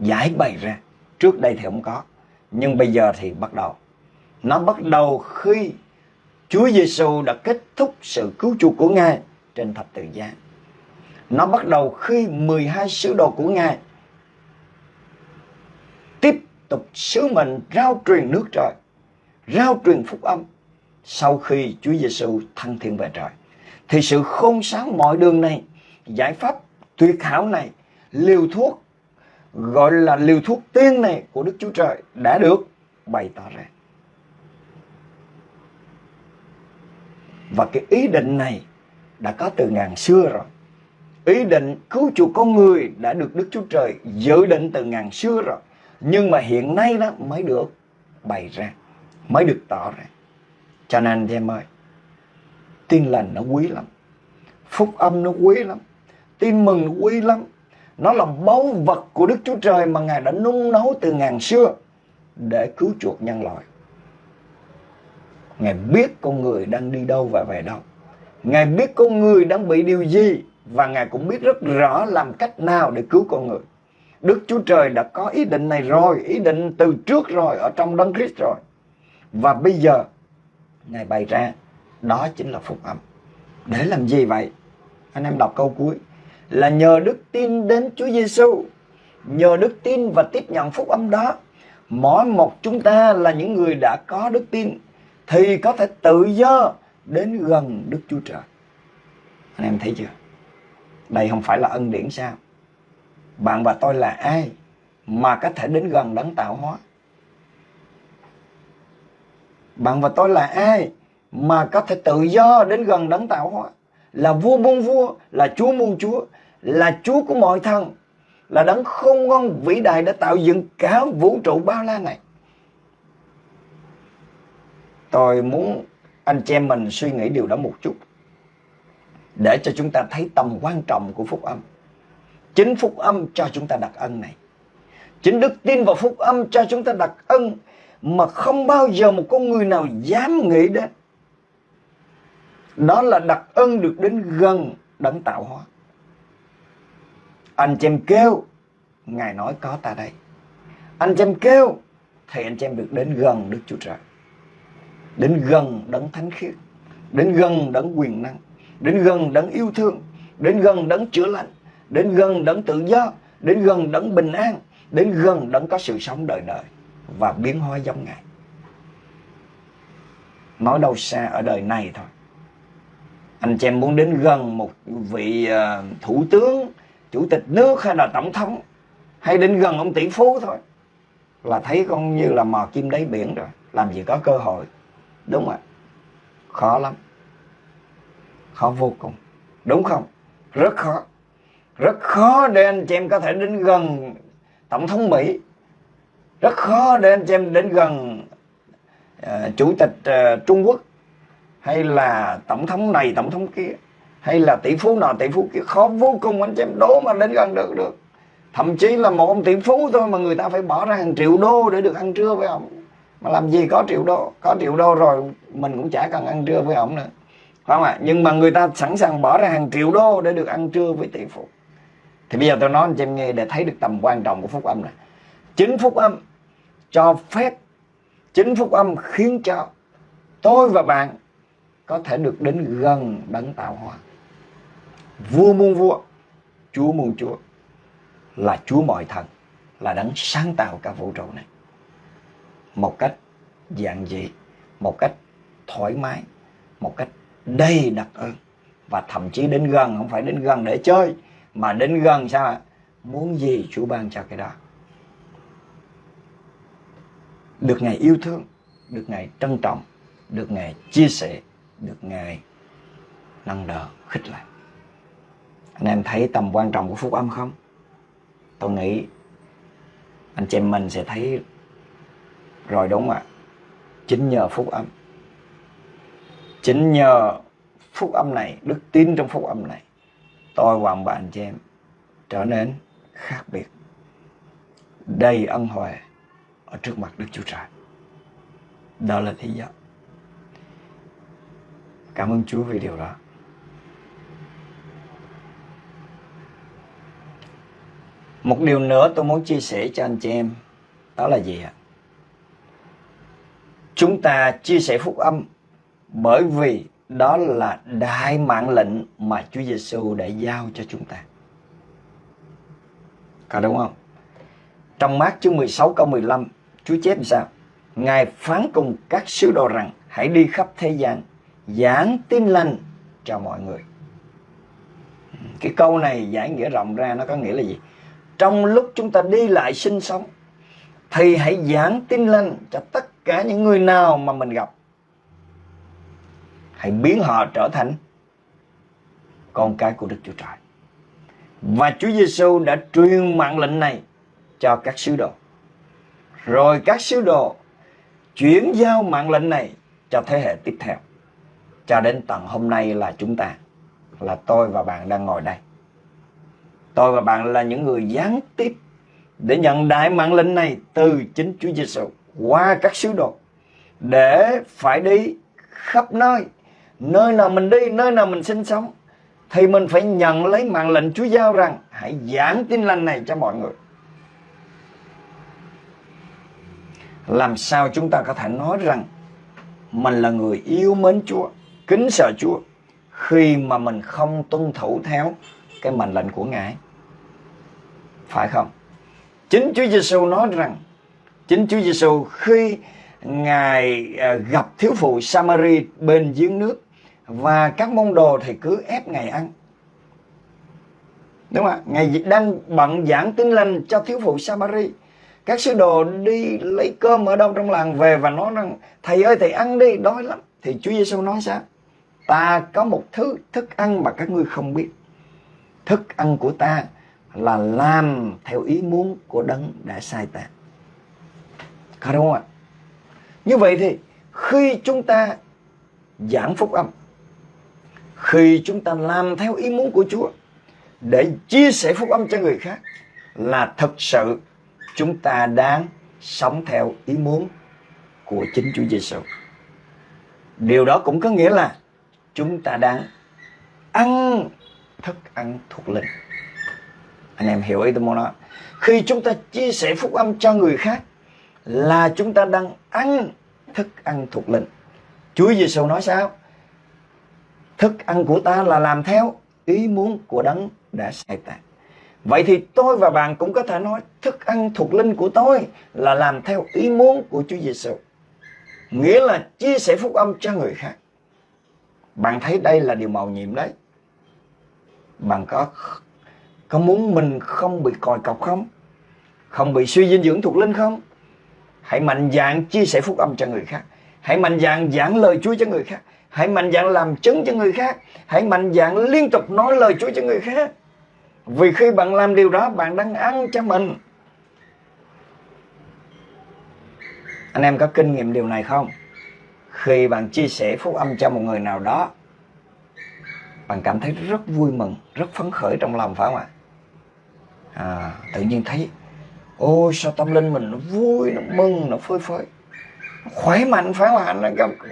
giải bày ra. Trước đây thì không có, nhưng bây giờ thì bắt đầu. Nó bắt đầu khi Chúa Giêsu đã kết thúc sự cứu chuộc của Ngài trên thập tự giá. Nó bắt đầu khi 12 sứ đồ của Ngài tục sứ mệnh rao truyền nước trời, rao truyền phúc âm sau khi Chúa Giêsu thăng thiên về trời. Thì sự khôn sáng mọi đường này, giải pháp tuyệt hảo này, liều thuốc gọi là liều thuốc tiên này của Đức Chúa Trời đã được bày tỏ ra. Và cái ý định này đã có từ ngàn xưa rồi. Ý định cứu chuộc con người đã được Đức Chúa Trời dự định từ ngàn xưa rồi. Nhưng mà hiện nay đó mới được bày ra, mới được tỏ ra. Cho nên anh em ơi, tin lành nó quý lắm. Phúc âm nó quý lắm. Tin mừng nó quý lắm. Nó là báu vật của Đức Chúa Trời mà Ngài đã nung nấu từ ngàn xưa để cứu chuộc nhân loại. Ngài biết con người đang đi đâu và về đâu. Ngài biết con người đang bị điều gì và Ngài cũng biết rất rõ làm cách nào để cứu con người. Đức Chúa Trời đã có ý định này rồi, ý định từ trước rồi ở trong Đấng Christ rồi. Và bây giờ Ngài bày ra đó chính là phúc âm. Để làm gì vậy? Anh em đọc câu cuối là nhờ đức tin đến Chúa Giêsu, nhờ đức tin và tiếp nhận phúc âm đó, mỗi một chúng ta là những người đã có đức tin thì có thể tự do đến gần Đức Chúa Trời. Anh em thấy chưa? Đây không phải là ân điển sao? Bạn và tôi là ai mà có thể đến gần đấng tạo hóa? Bạn và tôi là ai mà có thể tự do đến gần đấng tạo hóa? Là vua muôn vua, là chúa muôn chúa, là chúa của mọi thần, là đấng không ngon vĩ đại đã tạo dựng cả vũ trụ bao la này. Tôi muốn anh chị em mình suy nghĩ điều đó một chút để cho chúng ta thấy tầm quan trọng của phúc âm. Chính phúc âm cho chúng ta đặc ân này. Chính đức tin vào phúc âm cho chúng ta đặc ân mà không bao giờ một con người nào dám nghĩ đến. Đó là đặc ân được đến gần đấng tạo hóa. Anh chị em kêu, Ngài nói có ta đây. Anh chị em kêu, thì anh chị em được đến gần Đức Chúa Trời. Đến gần đấng thánh khiết, đến gần đấng quyền năng, đến gần đấng yêu thương, đến gần đấng chữa lành, đến gần đấng tự do, đến gần đấng bình an, đến gần đấng có sự sống đời đời và biến hóa giống Ngài. Nói đâu xa ở đời này thôi. Anh chị em muốn đến gần một vị à, thủ tướng, chủ tịch nước hay là tổng thống hay đến gần ông tỷ phú thôi là thấy con như là mò kim đáy biển rồi, làm gì có cơ hội. Đúng không ạ? Khó lắm. Khó vô cùng. Đúng không? Rất khó. Rất khó để anh chị em có thể đến gần Tổng thống Mỹ. Rất khó để anh chị em đến gần uh, chủ tịch uh, Trung Quốc hay là tổng thống này tổng thống kia hay là tỷ phú nào tỷ phú kia. Khó vô cùng anh chị em đố mà đến gần được được. Thậm chí là một ông tỷ phú thôi mà người ta phải bỏ ra hàng triệu đô để được ăn trưa với ông. Mà làm gì có triệu đô có triệu đô rồi mình cũng chả cần ăn trưa với ông nữa. Phải không ạ? Nhưng mà người ta sẵn sàng bỏ ra hàng triệu đô để được ăn trưa với tỷ phú thì bây giờ tôi nói anh chị em nghe để thấy được tầm quan trọng của phúc âm này chính phúc âm cho phép, chính phúc âm khiến cho tôi và bạn có thể được đến gần đấng tạo hóa. Vua muôn vua, chúa muôn chúa là chúa mọi thần, là đấng sáng tạo cả vũ trụ này. Một cách giản dị, một cách thoải mái, một cách đầy đặc ơn và thậm chí đến gần, không phải đến gần để chơi mà đến gần sao ạ? Muốn gì Chúa ban cho cái đó? Được Ngài yêu thương, được Ngài trân trọng, được Ngài chia sẻ, được Ngài nâng đỡ, khích lệ. Anh em thấy tầm quan trọng của phúc âm không? Tôi nghĩ anh chị em mình sẽ thấy rồi đúng không ạ? Chính nhờ phúc âm. Chính nhờ phúc âm này, đức tin trong phúc âm này tôi và bạn anh chị em trở nên khác biệt đầy ân huệ ở trước mặt Đức Chúa Trời. Đó là lý do. Cảm ơn Chúa vì điều đó. Một điều nữa tôi muốn chia sẻ cho anh chị em, đó là gì ạ? Chúng ta chia sẻ phúc âm bởi vì đó là đại mạng lệnh mà Chúa Giêsu đã giao cho chúng ta. Có đúng không? Trong mát chương 16 câu 15, Chúa chép sao? Ngài phán cùng các sứ đồ rằng hãy đi khắp thế gian, giảng tin lành cho mọi người. Cái câu này giải nghĩa rộng ra nó có nghĩa là gì? Trong lúc chúng ta đi lại sinh sống, thì hãy giảng tin lành cho tất cả những người nào mà mình gặp. Hãy biến họ trở thành con cái của Đức Chúa Trời. Và Chúa Giêsu đã truyền mạng lệnh này cho các sứ đồ. Rồi các sứ đồ chuyển giao mạng lệnh này cho thế hệ tiếp theo. Cho đến tận hôm nay là chúng ta, là tôi và bạn đang ngồi đây. Tôi và bạn là những người gián tiếp để nhận đại mạng lệnh này từ chính Chúa Giêsu qua các sứ đồ để phải đi khắp nơi, nơi nào mình đi, nơi nào mình sinh sống thì mình phải nhận lấy mạng lệnh Chúa giao rằng hãy giảng tin lành này cho mọi người. Làm sao chúng ta có thể nói rằng mình là người yêu mến Chúa, kính sợ Chúa khi mà mình không tuân thủ theo cái mệnh lệnh của Ngài? Phải không? Chính Chúa Giêsu nói rằng chính Chúa Giêsu khi Ngài à, gặp thiếu phụ Samari bên giếng nước và các môn đồ thì cứ ép ngày ăn. Đúng không ạ? ngày đang bận giảng tin lành cho thiếu phụ Samari. Các sứ đồ đi lấy cơm ở đâu trong làng về và nói rằng Thầy ơi thầy ăn đi, đói lắm. Thì Chúa Giêsu nói sao? Ta có một thứ thức ăn mà các ngươi không biết. Thức ăn của ta là làm theo ý muốn của đấng đã sai ta. Có đúng không ạ? Như vậy thì khi chúng ta giảng phúc âm khi chúng ta làm theo ý muốn của Chúa, để chia sẻ phúc âm cho người khác, là thật sự chúng ta đang sống theo ý muốn của chính Chúa Giêsu. Điều đó cũng có nghĩa là chúng ta đang ăn thức ăn thuộc linh. Anh em hiểu ý tôi muốn nói. Khi chúng ta chia sẻ phúc âm cho người khác, là chúng ta đang ăn thức ăn thuộc linh. Chúa Giêsu nói sao? Thức ăn của ta là làm theo ý muốn của đấng đã sai ta. Vậy thì tôi và bạn cũng có thể nói, thức ăn thuộc linh của tôi là làm theo ý muốn của Chúa Giêsu. Nghĩa là chia sẻ phúc âm cho người khác. Bạn thấy đây là điều màu nhiệm đấy. Bạn có có muốn mình không bị còi cọc không? Không bị suy dinh dưỡng thuộc linh không? Hãy mạnh dạn chia sẻ phúc âm cho người khác. Hãy mạnh dạn giảng lời Chúa cho người khác. Hãy mạnh dạn làm chứng cho người khác. Hãy mạnh dạn liên tục nói lời Chúa cho người khác. Vì khi bạn làm điều đó, bạn đang ăn cho mình. Anh em có kinh nghiệm điều này không? Khi bạn chia sẻ phúc âm cho một người nào đó, bạn cảm thấy rất vui mừng, rất phấn khởi trong lòng phải không ạ? À, tự nhiên thấy, ôi sao tâm linh mình nó vui, nó mừng, nó phơi phới khỏe mạnh phải không ạ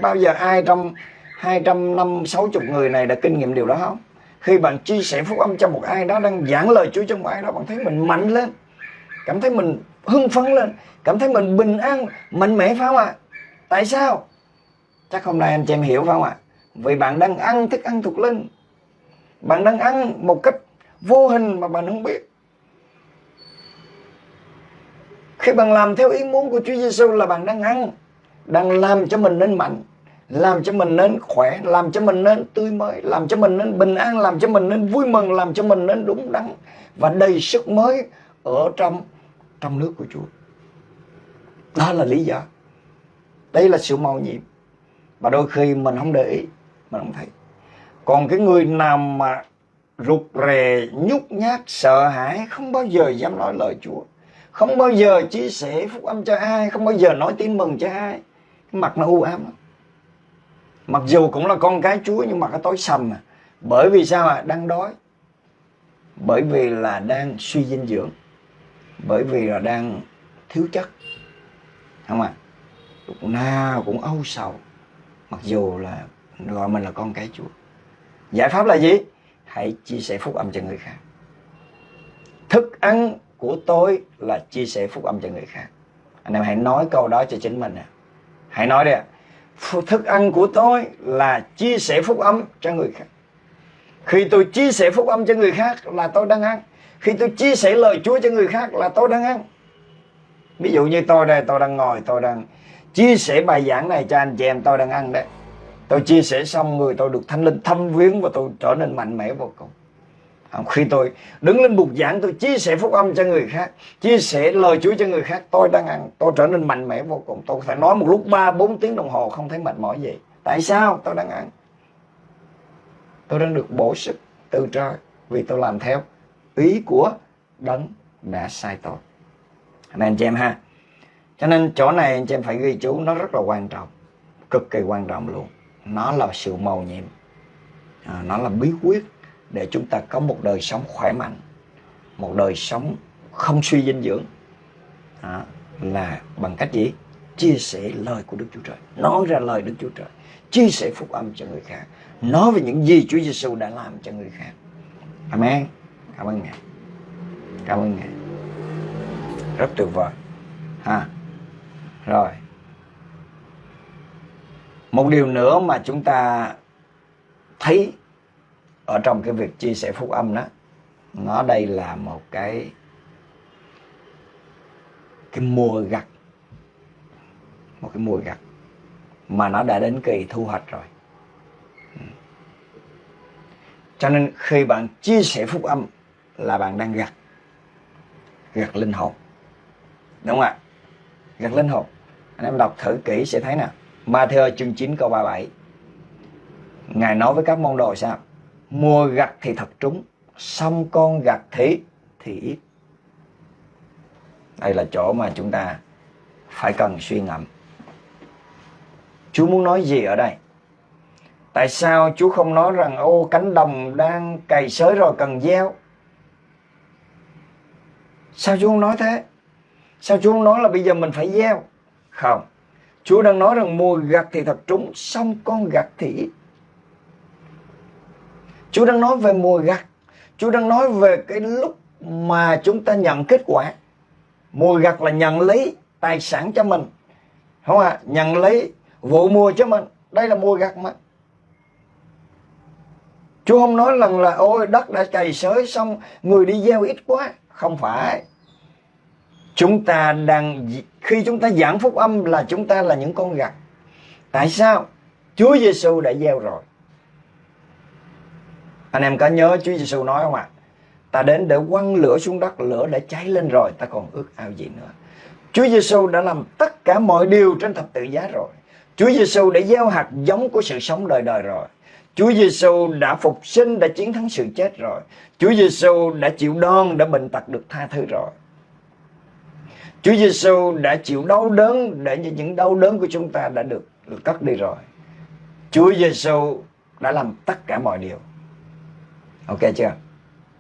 bao giờ ai trong hai trăm năm sáu chục người này đã kinh nghiệm điều đó không? Khi bạn chia sẻ phúc âm cho một ai đó đang giảng lời Chúa cho một ai đó, bạn thấy mình mạnh lên, cảm thấy mình hưng phấn lên, cảm thấy mình bình an, mạnh mẽ phải không ạ? Tại sao? Chắc hôm nay anh chị em hiểu phải không ạ? Vì bạn đang ăn thức ăn thuộc linh. Bạn đang ăn một cách vô hình mà bạn không biết. Khi bạn làm theo ý muốn của Chúa Giêsu là bạn đang ăn, đang làm cho mình nên mạnh làm cho mình nên khỏe, làm cho mình nên tươi mới, làm cho mình nên bình an, làm cho mình nên vui mừng, làm cho mình nên đúng đắn và đầy sức mới ở trong trong nước của Chúa. Đó là lý do. Đây là sự màu nhiệm. Và đôi khi mình không để ý, mình không thấy. Còn cái người nào mà rụt rè, nhút nhát, sợ hãi, không bao giờ dám nói lời Chúa. Không bao giờ chia sẻ phúc âm cho ai, không bao giờ nói tin mừng cho ai. Cái mặt nó u ám lắm mặc dù cũng là con cái Chúa nhưng mà cái tối sầm à. Bởi vì sao ạ? À? đang đói. Bởi vì là đang suy dinh dưỡng. Bởi vì là đang thiếu chất. Không ạ? À? lúc nào cũng âu sầu. Mặc dù là gọi mình là con cái Chúa. Giải pháp là gì? Hãy chia sẻ phúc âm cho người khác. Thức ăn của tôi là chia sẻ phúc âm cho người khác. Anh em hãy nói câu đó cho chính mình à hãy nói đi ạ thức ăn của tôi là chia sẻ phúc âm cho người khác. Khi tôi chia sẻ phúc âm cho người khác là tôi đang ăn. Khi tôi chia sẻ lời Chúa cho người khác là tôi đang ăn. Ví dụ như tôi đây, tôi đang ngồi, tôi đang chia sẻ bài giảng này cho anh chị em, tôi đang ăn đấy tôi chia sẻ xong người, tôi được thanh linh thâm viếng và tôi trở nên mạnh mẽ vô cùng khi tôi đứng lên bục giảng tôi chia sẻ phúc âm cho người khác chia sẻ lời Chúa cho người khác tôi đang ăn tôi trở nên mạnh mẽ vô cùng. Tôi có thể nói một lúc 3 4 tiếng đồng hồ không thấy mệt mỏi gì. Tại sao? Tôi đang ăn. Tôi đang được bổ sức từ trời vì tôi làm theo ý của đấng đã sai tôi. Anh anh chị em ha. Cho nên chỗ này anh chị em phải ghi chú nó rất là quan trọng cực kỳ quan trọng luôn. Nó là sự màu nhiệm. À, nó là bí quyết để chúng ta có một đời sống khỏe mạnh một đời sống không suy dinh dưỡng à, là bằng cách gì? Chia sẻ lời của Đức Chúa Trời. Nói ra lời Đức Chúa Trời. Chia sẻ phúc âm cho người khác. Nói về những gì Chúa Giêsu đã làm cho người khác. Amen. Cảm ơn ngài. Cảm ơn ngài. Rất tuyệt vời. Ha. Rồi. Một điều nữa mà chúng ta thấy ở trong cái việc chia sẻ phúc âm đó, nó đây là một cái cái mùa gặt. Một cái mùa gặt mà nó đã đến kỳ thu hoạch rồi. Cho nên khi bạn chia sẻ phúc âm là bạn đang gặt. Gặt linh hồn. Đúng không ạ? Gặt linh hồn. Anh em đọc thử kỹ sẽ thấy nè. Matthew chương 9 câu 37 Ngài nói với các môn đồ sao? Mùa gặt thì thật trúng, Xong con gặt thì thì ít. Đây là chỗ mà chúng ta phải cần suy ngẫm. Chúa muốn nói gì ở đây? Tại sao Chúa không nói rằng, Ô, cánh đồng đang cày sới rồi cần gieo Sao Chúa không nói thế? Sao Chúa không nói là bây giờ mình phải gieo? Không. Chúa đang nói rằng mùa gặt thì thật trúng, Xong con gặt thì ít. Chúa đang nói về mùa gặt Chúa đang nói về cái lúc mà chúng ta nhận kết quả Mùa gặt là nhận lấy tài sản cho mình Không à Nhận lấy vụ mùa cho mình Đây là mùa gặt mà Chúa không nói rằng là, ôi, đất đã cày sới xong, người đi gieo ít quá. Không phải. Chúng ta đang khi chúng ta giảng phúc âm là chúng ta là những con gặt. Tại sao? Chúa Giêsu đã gieo rồi. Anh em có nhớ Chúa Giêsu nói không ạ? À? Ta đến để quăng lửa xuống đất, lửa đã cháy lên rồi, ta còn ước ao gì nữa. Chúa Giêsu đã làm tất cả mọi điều trên thập tự giá rồi. Chúa Giêsu đã gieo hạt giống của sự sống đời đời rồi. Chúa Giêsu đã phục sinh, đã chiến thắng sự chết rồi. Chúa Giêsu đã chịu đòn, đã bệnh tật được tha thứ rồi. Chúa Giêsu đã chịu đau đớn để những đau đớn của chúng ta đã được, được cất đi rồi. Chúa Giêsu đã làm tất cả mọi điều. Ok chưa?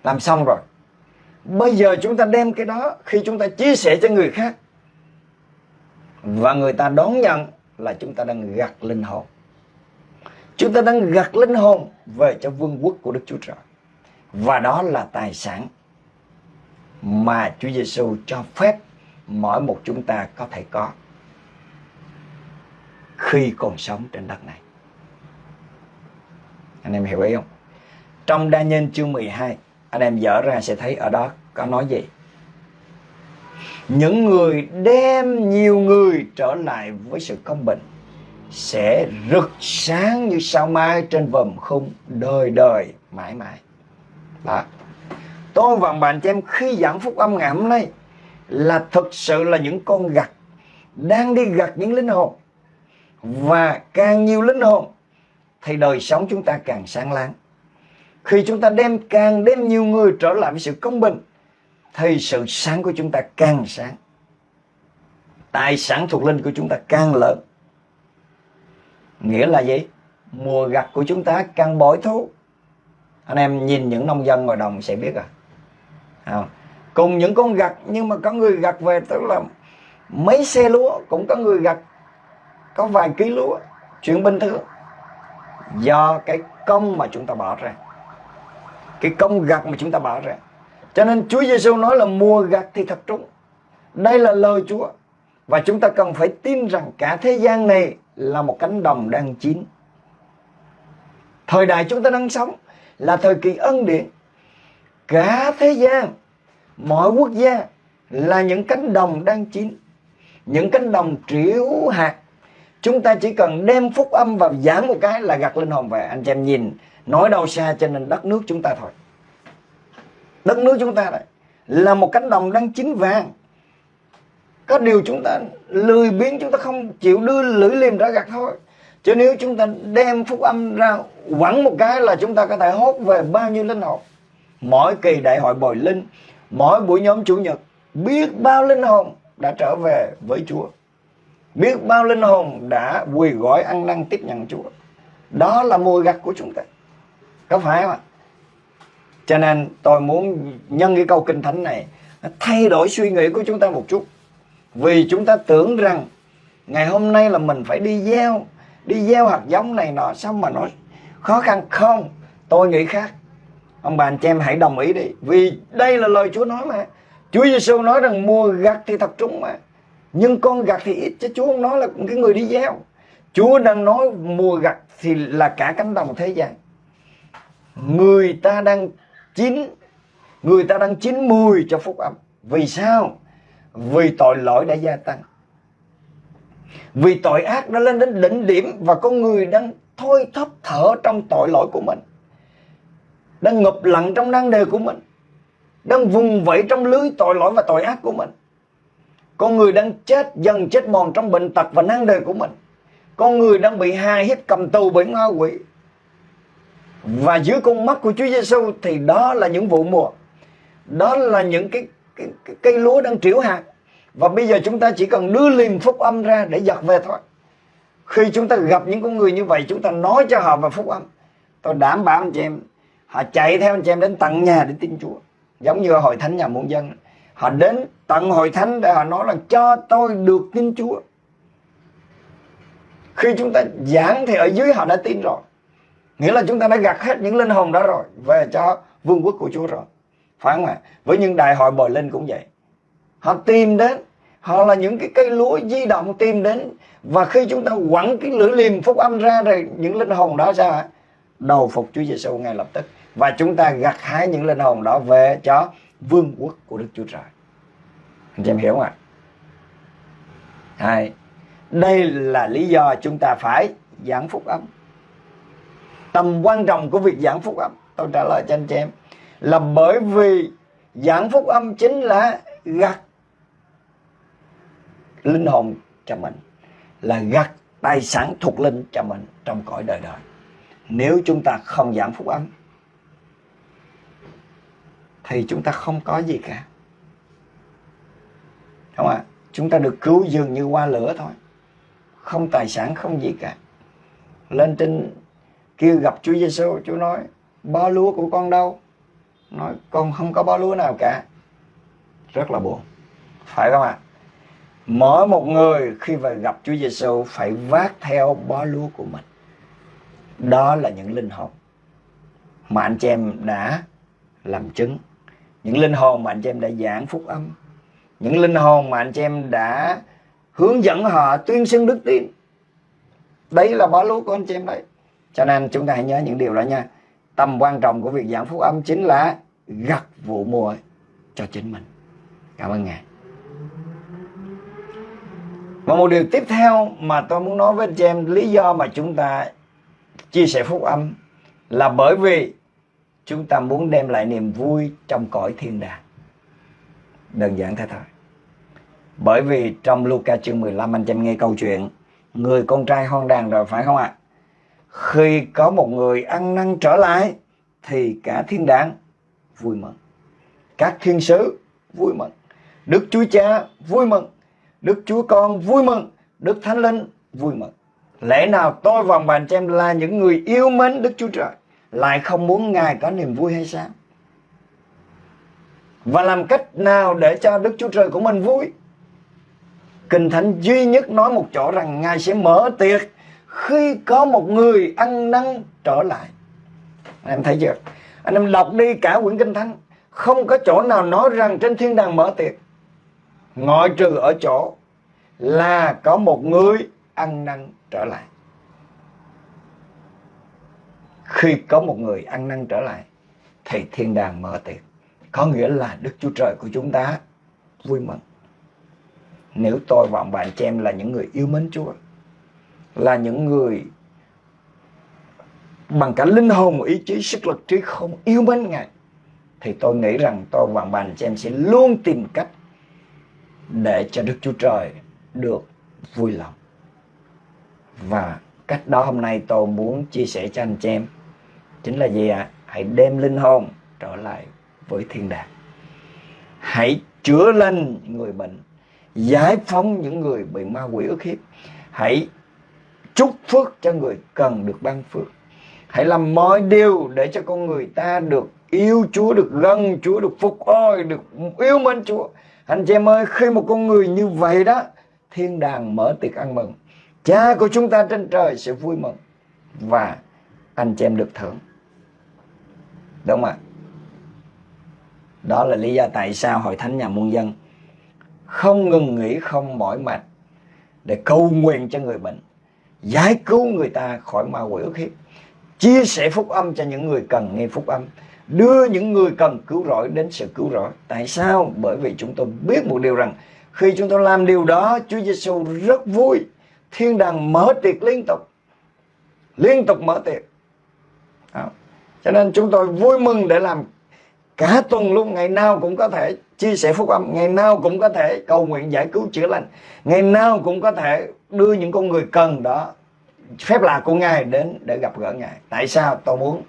Làm xong rồi. Bây giờ chúng ta đem cái đó khi chúng ta chia sẻ cho người khác và người ta đón nhận là chúng ta đang gặt linh hồn. Chúng ta đang gặt linh hồn về cho vương quốc của Đức Chúa Trời. Và đó là tài sản mà Chúa Giêsu cho phép mỗi một chúng ta có thể có. khi còn sống trên đất này anh em hiểu ý không trong đa nhân chương 12 anh em dở ra sẽ thấy ở đó có nói gì? Những người đem nhiều người trở lại với sự công bình sẽ rực sáng như sao mai trên vầng khung đời đời mãi mãi. Đó. Tôi và bạn cho em khi giảng phúc âm ngày hôm nay là thực sự là những con gặt đang đi gặt những linh hồn. Và càng nhiều linh hồn, thì đời sống chúng ta càng sáng láng khi chúng ta đem càng đem nhiều người trở lại với sự công bình, thì sự sáng của chúng ta càng sáng. Tài sản thuộc linh của chúng ta càng lớn. Nghĩa là gì? Mùa gặt của chúng ta càng bội thu. Anh em nhìn những nông dân ngoài đồng sẽ biết à cùng những con gặt, nhưng mà có người gặt về, tức là mấy xe lúa, cũng có người gặt có vài ký lúa chuyện bình thường do cái công mà chúng ta bỏ ra cái công gặt mà chúng ta bỏ ra cho nên Chúa Giêsu nói là mùa gặt thì thật trúng. Đây là lời Chúa. Và chúng ta cần phải tin rằng cả thế gian này là một cánh đồng đang chín. Thời đại chúng ta đang sống là thời kỳ ân điển. Cả thế gian, mọi quốc gia là những cánh đồng đang chín. Những cánh đồng triểu hạt. Chúng ta chỉ cần đem phúc âm vào giảng một cái là gặt linh hồn về. Anh chị em nhìn nói đâu xa cho nên đất nước chúng ta thôi. Đất nước chúng ta đấy là một cánh đồng đang chín vàng. Có điều chúng ta lười biếng, chúng ta không chịu đưa lưỡi liềm ra gặt thôi. Chứ nếu chúng ta đem phúc âm ra quẳng một cái là chúng ta có thể hốt về bao nhiêu linh hồn. Mỗi kỳ đại hội bồi linh, mỗi buổi nhóm chủ nhật, biết bao linh hồn đã trở về với Chúa. Biết bao linh hồn đã quỳ gọi ăn năn tiếp nhận Chúa. Đó là mùi gặt của chúng ta có phải không ạ? Cho nên tôi muốn nhân cái câu kinh thánh này thay đổi suy nghĩ của chúng ta một chút. Vì chúng ta tưởng rằng ngày hôm nay là mình phải đi gieo đi gieo hạt giống này nọ, sao mà nó khó khăn? Không, tôi nghĩ khác. Ông bà, anh chị em hãy đồng ý đi. Vì đây là lời Chúa nói mà. Chúa Giêsu nói rằng mua gặt thì thật trúng mà. Nhưng con gặt thì ít, chứ Chúa không nói là cái người đi gieo. Chúa đang nói mua gặt thì là cả cánh đồng thế gian người ta đang chín, người ta đang chín mùi cho phúc âm. Vì sao? Vì tội lỗi đã gia tăng. Vì tội ác đã lên đến đỉnh điểm và con người đang thôi thấp thở trong tội lỗi của mình. Đang ngập lặng trong năng đề của mình. Đang vùng vẫy trong lưới tội lỗi và tội ác của mình. Con người đang chết, dần chết mòn trong bệnh tật và năng đề của mình. Con người đang bị hà hiếp cầm tù bởi ma quỷ và dưới con mắt của Chúa Giêsu thì đó là những vụ mùa. Đó là những cái, cái, cái cây lúa đang triểu hạt. Và bây giờ chúng ta chỉ cần đưa liềm phúc âm ra để giặt về thôi. Khi chúng ta gặp những con người như vậy chúng ta nói cho họ về phúc âm. Tôi đảm bảo anh chị em họ chạy theo anh chị em đến tận nhà để tin Chúa. Giống như hội thánh nhà muôn dân. Họ đến tận hội thánh để họ nói là cho tôi được tin Chúa. Khi chúng ta giảng thì ở dưới họ đã tin rồi nghĩa là chúng ta đã gặt hết những linh hồn đó rồi về cho vương quốc của Chúa rồi. Phải không ạ? Với những đại hội bồi linh cũng vậy. Họ tìm đến họ là những cái cây lúa di động tìm đến và khi chúng ta quẳng cái lưỡi liềm phúc âm ra rồi những linh hồn đó sao ạ đầu phục Chúa Giêsu ngay lập tức. Và chúng ta gặt hái những linh hồn đó về cho vương quốc của Đức Chúa Trời. Anh chị em hiểu không ạ? Hai, đây là lý do chúng ta phải giảng phúc âm tầm quan trọng của việc giảng phúc âm. Tôi trả lời cho anh chị em, là bởi vì giảng phúc âm chính là gặt linh hồn cho mình, là gặt tài sản thuộc linh cho mình trong cõi đời đời. Nếu chúng ta không giảng phúc âm, thì chúng ta không có gì cả. Không ạ? À? chúng ta được cứu dường như qua lửa thôi. Không tài sản, không gì cả. Lên trên kêu gặp Chúa Giêsu Chúa nói, ba lúa của con đâu? Nói, con không có ba lúa nào cả. Rất là buồn. Phải không ạ? À? mỗi một người khi về gặp Chúa Giêsu phải vác theo bó lúa của mình. Đó là những linh hồn mà anh chị em đã làm chứng. Những linh hồn mà anh chị em đã giảng phúc âm. Những linh hồn mà anh chị em đã hướng dẫn họ tuyên xưng đức tin. Đấy là bó lúa của anh chị em đấy cho nên chúng ta hãy nhớ những điều đó nha. Tầm quan trọng của việc giảng phúc âm chính là gặt vụ mùa cho chính mình. Cảm ơn ngài. Và một điều tiếp theo mà tôi muốn nói với anh chị em, lý do mà chúng ta chia sẻ phúc âm là bởi vì chúng ta muốn đem lại niềm vui trong cõi thiên đàng. Đơn giản thế thôi. Bởi vì trong Luca chương 15 anh chị em nghe câu chuyện, người con trai hoang đàn rồi, phải không ạ? Khi có một người ăn năn trở lại, thì cả thiên đàng vui mừng. Các thiên sứ vui mừng. Đức chúa cha vui mừng. Đức chúa con vui mừng. Đức thánh linh vui mừng. Lẽ nào tôi và bạn xem em là những người yêu mến đức chúa trời, lại không muốn ngài có niềm vui hay sao? Và làm cách nào để cho đức chúa trời của mình vui? Kinh thánh duy nhất nói một chỗ rằng ngài sẽ mở tiệc khi có một người ăn năn trở lại. Anh em thấy chưa? Anh em đọc đi cả quyển kinh thánh. Không có chỗ nào nói rằng trên thiên đàng mở tiệc. Ngoại trừ ở chỗ là có một người ăn năn trở lại. Khi có một người ăn năn trở lại, thì thiên đàng mở tiệc. Có nghĩa là đức chúa trời của chúng ta vui mừng. Nếu tôi và bạn chị em là những người yêu mến chúa là những người bằng cả linh hồn ý chí sức lực trí không yêu mến ngài thì tôi nghĩ rằng tôi và bạn chị em sẽ luôn tìm cách để cho Đức Chúa Trời được vui lòng. Và cách đó hôm nay tôi muốn chia sẻ cho anh chị em chính là gì ạ? À? Hãy đem linh hồn trở lại với thiên đàng. Hãy chữa lành người bệnh, giải phóng những người bị ma quỷ ức hiếp. Hãy chúc phước cho người cần được ban phước. Hãy làm mọi điều để cho con người ta được yêu Chúa, được gần Chúa, được phục hồi, được yêu mến Chúa. Anh chị em ơi, khi một con người như vậy đó, thiên đàng mở tiệc ăn mừng. Cha của chúng ta trên trời sẽ vui mừng. Và anh chị em được thưởng. Đúng không ạ? Đó là lý do tại sao Hội Thánh Nhà Muôn Dân không ngừng nghỉ, không mỏi mệt để cầu nguyện cho người bệnh, giải cứu người ta khỏi ma quỷ ức hiếp, chia sẻ phúc âm cho những người cần nghe phúc âm, đưa những người cần cứu rỗi đến sự cứu rỗi. Tại sao? Bởi vì chúng tôi biết một điều rằng khi chúng tôi làm điều đó, Chúa Giêsu rất vui. Thiên đàng mở tiệc liên tục. Liên tục mở tiệc. Đó. Cho nên chúng tôi vui mừng để làm cả tuần luôn, ngày nào cũng có thể chia sẻ phúc âm, ngày nào cũng có thể cầu nguyện giải cứu chữa lành, ngày nào cũng có thể đưa những con người cần đó phép lạ của Ngài đến để gặp gỡ Ngài. Tại sao tôi muốn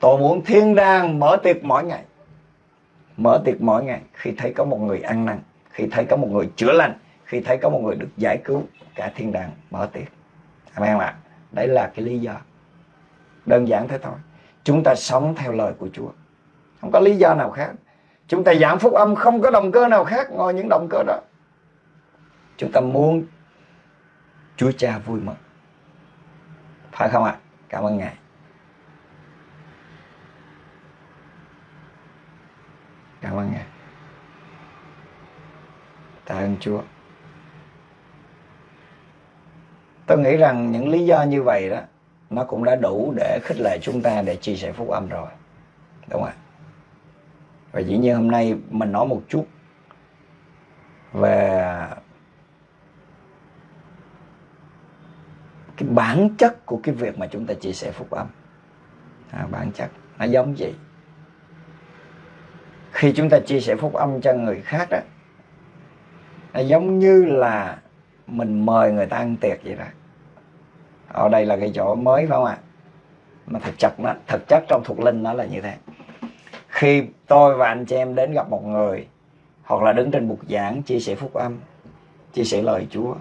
Tôi muốn thiên đàng mở tiệc mỗi ngày. Mở tiệc mỗi ngày khi thấy có một người ăn năn, khi thấy có một người chữa lành, khi thấy có một người được giải cứu, cả thiên đàng mở tiệc. Amen không ạ? Đấy là cái lý do. Đơn giản thế thôi. Chúng ta sống theo lời của Chúa. Không có lý do nào khác. Chúng ta giảng phúc âm, không có động cơ nào khác ngoài những động cơ đó. Chúng ta muốn Chúa Cha vui mừng. Phải không ạ? Cảm ơn Ngài. Cảm ơn Ngài. Tạ ơn Chúa. Tôi nghĩ rằng những lý do như vậy đó, nó cũng đã đủ để khích lệ chúng ta để chia sẻ phúc âm rồi. Đúng không ạ? Và dĩ nhiên hôm nay mình nói một chút về cái bản chất của cái việc mà chúng ta chia sẻ phúc âm. À, bản chất nó giống gì? khi chúng ta chia sẻ phúc âm cho người khác đó nó giống như là mình mời người ta ăn tiệc vậy đó ở đây là cái chỗ mới phải không ạ mà thực chất nó thực chất trong thuộc linh nó là như thế khi tôi và anh chị em đến gặp một người hoặc là đứng trên bục giảng chia sẻ phúc âm chia sẻ lời Chúa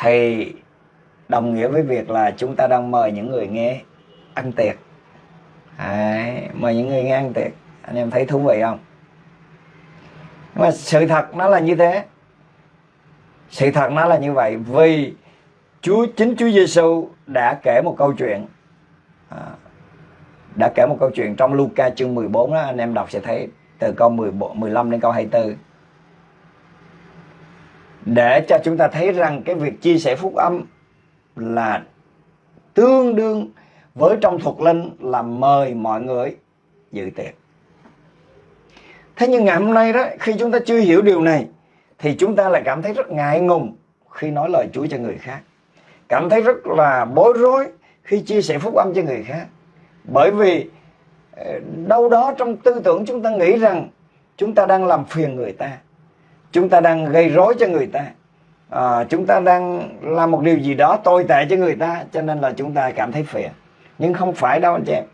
thì đồng nghĩa với việc là chúng ta đang mời những người nghe ăn tiệc. Đấy, mời những người nghe ăn tiệc. Anh em thấy thú vị không? Nhưng mà sự thật nó là như thế. Sự thật nó là như vậy vì Chúa chính Chúa Giêsu đã kể một câu chuyện. À, đã kể một câu chuyện trong Luca chương 14 đó anh em đọc sẽ thấy từ câu 14, 15 đến câu 24 để cho chúng ta thấy rằng cái việc chia sẻ phúc âm là tương đương với trong thuật linh là mời mọi người dự tiệc. Thế nhưng ngày hôm nay đó khi chúng ta chưa hiểu điều này thì chúng ta lại cảm thấy rất ngại ngùng khi nói lời Chúa cho người khác. Cảm thấy rất là bối rối khi chia sẻ phúc âm cho người khác bởi vì ờ, đâu đó trong tư tưởng chúng ta nghĩ rằng chúng ta đang làm phiền người ta chúng ta đang gây rối cho người ta à, chúng ta đang làm một điều gì đó tồi tệ cho người ta cho nên là chúng ta cảm thấy phiền. Nhưng không phải đâu anh chị em.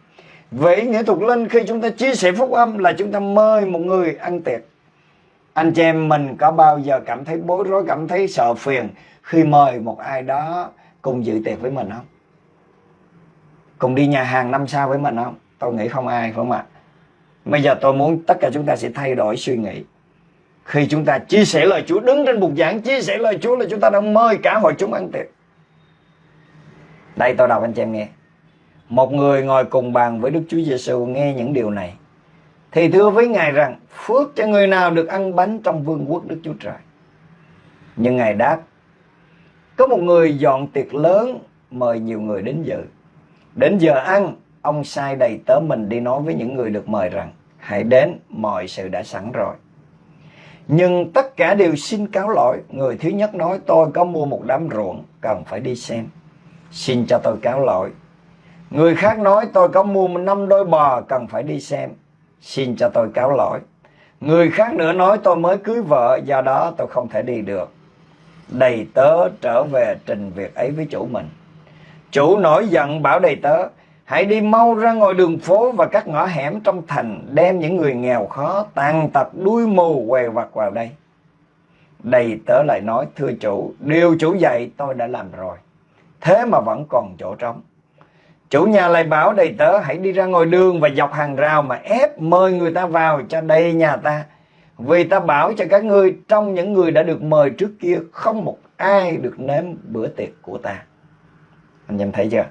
Vậy nghĩa thuật linh khi chúng ta chia sẻ phúc âm là chúng ta mời một người ăn tiệc. Anh chị em mình có bao giờ cảm thấy bối rối cảm thấy sợ phiền khi mời một ai đó cùng dự tiệc với mình không? Cùng đi nhà hàng năm sao với mình không? Tôi nghĩ không ai, phải không ạ? Bây giờ tôi muốn tất cả chúng ta sẽ thay đổi suy nghĩ. Khi chúng ta chia sẻ lời Chúa, đứng trên bục giảng, chia sẻ lời Chúa là chúng ta đang mời cả hội chúng ăn tiệc. Đây tôi đọc anh chị em nghe. Một người ngồi cùng bàn với Đức Chúa Giêsu nghe những điều này. Thì thưa với Ngài rằng, phước cho người nào được ăn bánh trong vương quốc Đức Chúa Trời. Nhưng Ngài đáp, có một người dọn tiệc lớn mời nhiều người đến dự. Đến giờ ăn, ông sai đầy tớ mình đi nói với những người được mời rằng hãy đến, mọi sự đã sẵn rồi. Nhưng tất cả đều xin cáo lỗi. Người thứ nhất nói tôi có mua một đám ruộng, cần phải đi xem. Xin cho tôi cáo lỗi. Người khác nói tôi có mua năm đôi bò, cần phải đi xem. Xin cho tôi cáo lỗi. Người khác nữa nói tôi mới cưới vợ, do đó tôi không thể đi được đầy tớ trở về trình việc ấy với chủ mình. Chủ nổi giận bảo đầy tớ, hãy đi mau ra ngoài đường phố và các ngõ hẻm trong thành, đem những người nghèo khó, tàn tật, đuôi mù, què vặt vào đây. Đầy tớ lại nói, thưa chủ, điều chủ dạy tôi đã làm rồi, thế mà vẫn còn chỗ trống. Chủ nhà lại bảo đầy tớ hãy đi ra ngoài đường và dọc hàng rào mà ép mời người ta vào cho đầy nhà ta vì ta bảo cho các ngươi trong những người đã được mời trước kia không một ai được nếm bữa tiệc của ta. Anh em thấy chưa?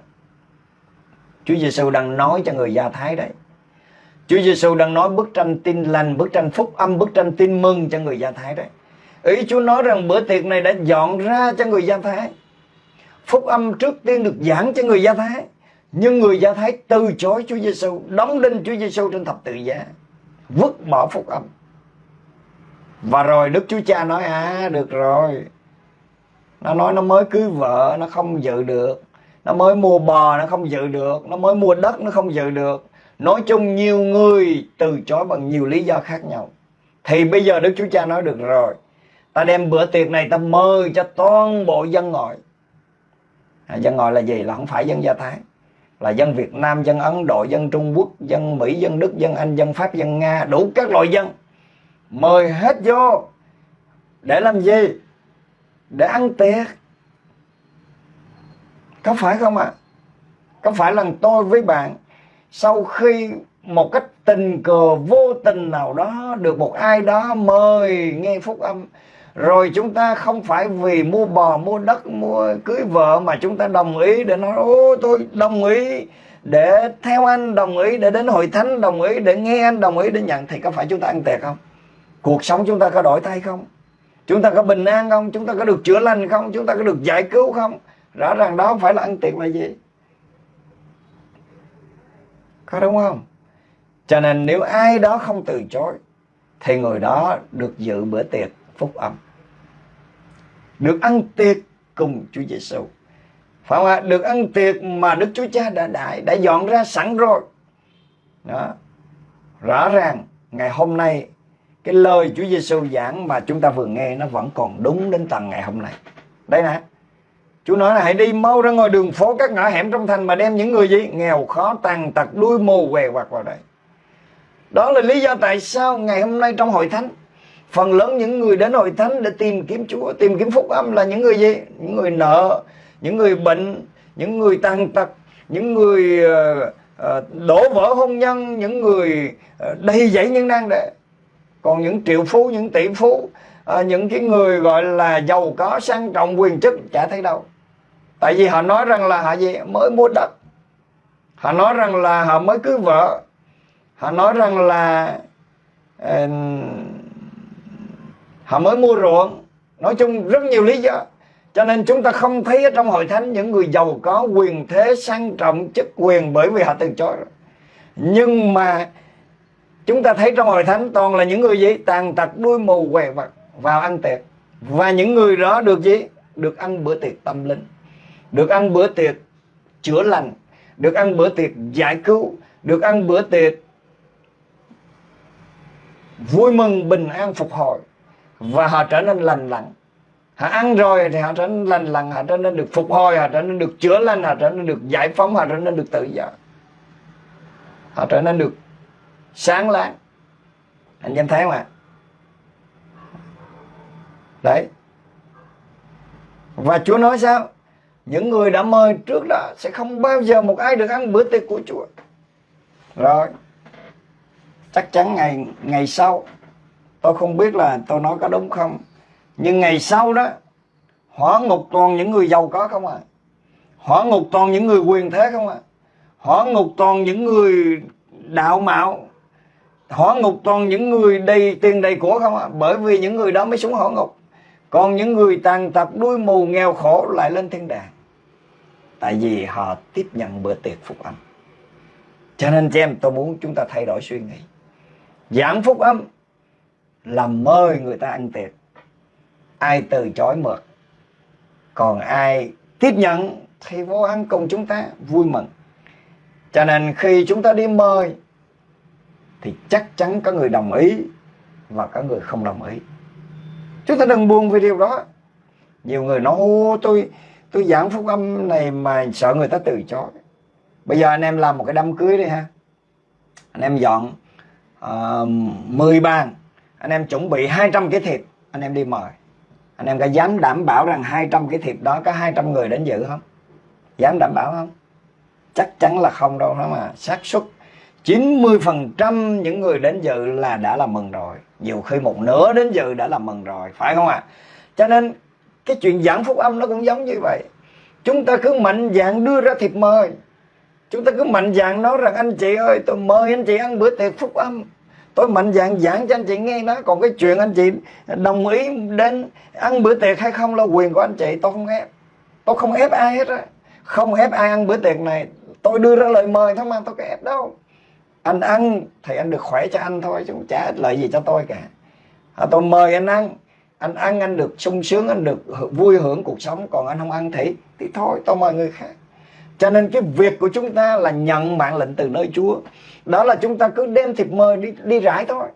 Chúa Giêsu đang nói cho người Do Thái đấy. Chúa Giêsu đang nói bức tranh tin lành, bức tranh phúc âm, bức tranh tin mừng cho người Do Thái đấy. Ý Chúa nói rằng bữa tiệc này đã dọn ra cho người Do Thái. Phúc âm trước tiên được giảng cho người Do Thái. Nhưng người Do Thái từ chối Chúa Giêsu, đóng đinh Chúa Giêsu trên thập tự giá, vứt bỏ phúc âm. Và rồi Đức Chúa Cha nói à được rồi Nó nói nó mới cưới vợ Nó không dự được nó mới mua bò nó không dự được Nó mới mua đất nó không dự được. Nói chung nhiều người từ chối bằng nhiều lý do khác nhau. Thì bây giờ Đức Chúa Cha nói được rồi Ta đem bữa tiệc này ta mời cho toàn bộ dân ngoại à, Dân ngoại là gì? Là không phải dân gia Thái Là dân Việt Nam, dân Ấn Độ, dân Trung Quốc, dân Mỹ, dân Đức, dân Anh, dân Pháp, dân Nga Đủ các loại dân. Mời hết vô để làm gì? Để ăn tiệc có phải không ạ? À? có phải là tôi với bạn, sau khi một cách tình cờ vô tình nào đó được một ai đó mời nghe phúc âm, rồi chúng ta không phải vì mua bò, mua đất, mua cưới vợ mà chúng ta đồng ý để nói, ô, tôi đồng ý để theo anh, đồng ý để đến hội thánh, đồng ý để nghe anh, đồng ý để nhận. Thì có phải chúng ta ăn tiệc không? Cuộc sống chúng ta có đổi thay không? Chúng ta có bình an không? Chúng ta có được chữa lành không? Chúng ta có được giải cứu không? Rõ ràng đó không phải là ăn tiệc là gì. Có đúng không? Cho nên nếu ai đó không từ chối, thì người đó được dự bữa tiệc phúc âm. Được ăn tiệc cùng Chúa Giêsu phải không ạ? Được ăn tiệc mà Đức Chúa Cha đã đại đã dọn ra sẵn rồi. Đó. Rõ ràng, ngày hôm nay, cái lời Chúa Giêsu giảng mà chúng ta vừa nghe nó vẫn còn đúng đến tận ngày hôm nay. Đây nè. Chúa nói là hãy đi mau ra ngoài đường phố các ngõ hẻm trong thành mà đem những người gì? Nghèo khó, tàn tật, đuôi mù, què quặt vào đây. Đó là lý do tại sao ngày hôm nay trong hội thánh, phần lớn những người đến hội thánh để tìm kiếm Chúa, tìm kiếm phúc âm là những người gì? Những người nợ, những người bệnh, những người tàn tật, những người ờ, ờ, đổ vỡ hôn nhân, những người ờ, đầy dẫy những năng đệ còn những triệu phú, những tỷ phú những cái người gọi là giàu có, sang trọng, quyền chức chả thấy đâu tại vì họ nói rằng là họ gì mới mua đất. Họ nói rằng là họ mới cưới vợ. Họ nói rằng là uh, họ mới mua ruộng. Nói chung rất nhiều lý do. Cho nên chúng ta không thấy ở trong hội thánh những người giàu có quyền thế sang trọng chức quyền bởi vì họ từ chối. Rồi nhưng mà chúng ta thấy trong hội thánh toàn là những người gì? Tàn tật đuôi mù què vật vào ăn tiệc. Và những người đó được gì? Được ăn bữa tiệc tâm linh được ăn bữa tiệc chữa lành, được ăn bữa tiệc giải cứu, được ăn bữa tiệc vui mừng, bình an, phục hồi. Và họ trở nên lành lặn. Họ ăn rồi thì họ trở nên lành lặn, họ trở nên được phục hồi, họ trở nên được chữa lành, họ trở nên được giải phóng, họ trở nên được tự do. Họ trở nên được sáng láng. Anh em thấy không ạ? Đấy. Và Chúa nói sao? Những người đã mời trước đó sẽ không bao giờ một ai được ăn bữa tiệc của Chúa. Rồi, chắc chắn ngày ngày sau, tôi không biết là tôi nói có đúng không, nhưng ngày sau đó, hỏa ngục toàn những người giàu có không à hỏa ngục toàn những người quyền thế không à hỏa ngục toàn những người đạo mạo? Hỏa ngục toàn những người đầy tiền đầy của không à bởi vì những người đó mới xuống hỏa ngục. Còn những người tàn tật, đuôi mù, nghèo khổ lại lên thiên đàng tại vì họ tiếp nhận bữa tiệc phúc âm. Cho nên chị em, tôi muốn chúng ta thay đổi suy nghĩ. Giảng phúc âm là mời người ta ăn tiệc. Ai từ chối mượt còn ai tiếp nhận thì vô ăn cùng chúng ta vui mừng. Cho nên khi chúng ta đi mời, thì chắc chắn có người đồng ý và có người không đồng ý. Chúng ta đừng buồn về điều đó. Nhiều người nói, ô, tôi tôi giảng phúc âm này mà sợ người ta từ chối bây giờ anh em làm một cái đám cưới đi ha. Anh em dọn ờ, uh, 10 bàn. Anh em chuẩn bị 200 cái thịt anh em đi mời. Anh em có dám đảm bảo rằng 200 cái thịt đó có 200 người đến dự không? Dám đảm bảo không? Chắc chắn là không đâu đó mà xác suất 90% những người đến dự là đã là mừng rồi. Nhiều khi một nửa đến dự đã là mừng rồi phải không ạ? À? cho nên cái chuyện giảng phúc âm nó cũng giống như vậy. Chúng ta cứ mạnh dạng đưa ra thiệp mời. Chúng ta cứ mạnh dạng nói rằng anh chị ơi tôi mời anh chị ăn bữa tiệc phúc âm. Tôi mạnh dạng giảng cho anh chị nghe nó. Còn cái chuyện anh chị đồng ý đến ăn bữa tiệc hay không là quyền của anh chị tôi không ép. Tôi không ép ai hết á. Không ép ai ăn bữa tiệc này. Tôi đưa ra lời mời thôi mà tôi có ép đâu. Anh ăn thì anh được khỏe cho anh thôi chứ không trả ích lợi gì cho tôi cả. À, tôi mời anh ăn anh ăn anh được sung sướng anh được vui hưởng cuộc sống còn anh không ăn thì thì thôi tôi mời người khác. Cho nên cái việc của chúng ta là nhận mạng lệnh từ nơi Chúa. Đó là chúng ta cứ đem thiệp mời đi đi rải thôi.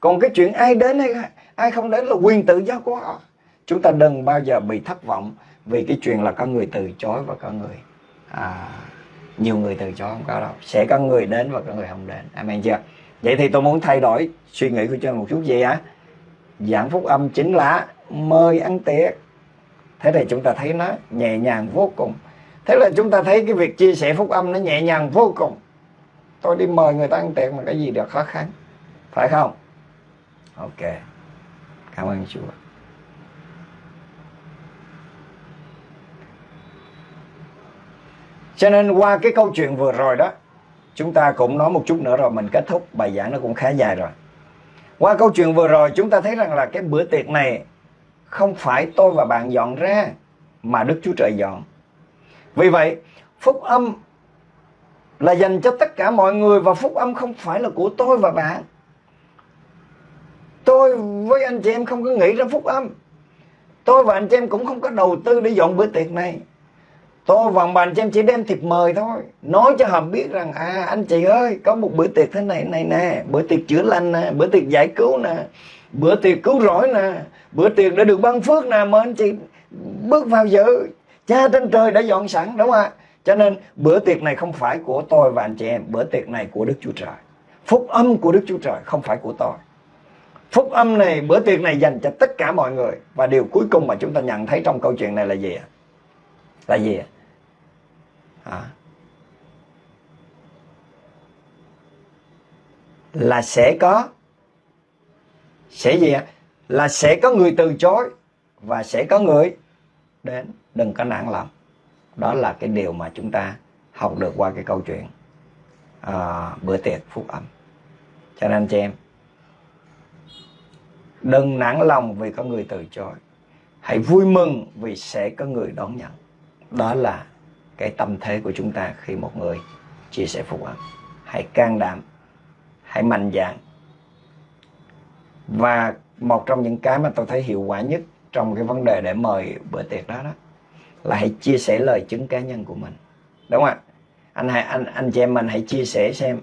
Còn cái chuyện ai đến hay ai không đến là quyền tự do của họ. Chúng ta đừng bao giờ bị thất vọng vì cái chuyện là có người từ chối và có người à, nhiều người từ chối không có đâu. Sẽ có người đến và có người không đến. Amen chưa? Vậy thì tôi muốn thay đổi suy nghĩ của cho một chút gì á giảng phúc âm chính là mời ăn tiệc thế thì chúng ta thấy nó nhẹ nhàng vô cùng. Thế là chúng ta thấy cái việc chia sẻ phúc âm nó nhẹ nhàng vô cùng. Tôi đi mời người ta ăn tiệc mà cái gì được khó khăn. Phải không? Ok. Cảm ơn chúa. Cho nên qua cái câu chuyện vừa rồi đó, chúng ta cũng nói một chút nữa rồi, mình kết thúc. Bài giảng nó cũng khá dài rồi qua câu chuyện vừa rồi chúng ta thấy rằng là cái bữa tiệc này không phải tôi và bạn dọn ra mà Đức Chúa Trời dọn. Vì vậy, phúc âm là dành cho tất cả mọi người và phúc âm không phải là của tôi và bạn. Tôi với anh chị em không có nghĩ ra phúc âm. Tôi và anh chị em cũng không có đầu tư để dọn bữa tiệc này tôi vòng bàn cho em chỉ đem thiệp mời thôi. Nói cho họ biết rằng à anh chị ơi, có một bữa tiệc thế này này nè. Bữa tiệc chữa lành nè, bữa tiệc giải cứu nè, bữa tiệc cứu rỗi nè, bữa tiệc đã được ban phước nè mời anh chị bước vào dự. Cha trên trời đã dọn sẵn, đúng không ạ? Cho nên, bữa tiệc này không phải của tôi và anh chị em. Bữa tiệc này của đức chúa trời. Phúc âm của đức chúa trời không phải của tôi. Phúc âm này, bữa tiệc này dành cho tất cả mọi người. Và điều cuối cùng mà chúng ta nhận thấy trong câu chuyện này là gì ạ? à? Gì vì à. là sẽ có. Sẽ gì ạ? Là sẽ có người từ chối và sẽ có người đến. Đừng có nản lòng. Đó là cái điều mà chúng ta học được qua cái câu chuyện à, bữa tiệc phúc âm. Cho nên anh chị em đừng nản lòng vì có người từ chối. Hãy vui mừng vì sẽ có người đón nhận đó là cái tâm thế của chúng ta khi một người chia sẻ phúc âm hãy can đảm, hãy mạnh dạn. Và một trong những cái mà tôi thấy hiệu quả nhất trong cái vấn đề để mời bữa tiệc đó đó, là hãy chia sẻ lời chứng cá nhân của mình. Đúng không ạ? Anh hãy anh anh chị em mình hãy chia sẻ xem.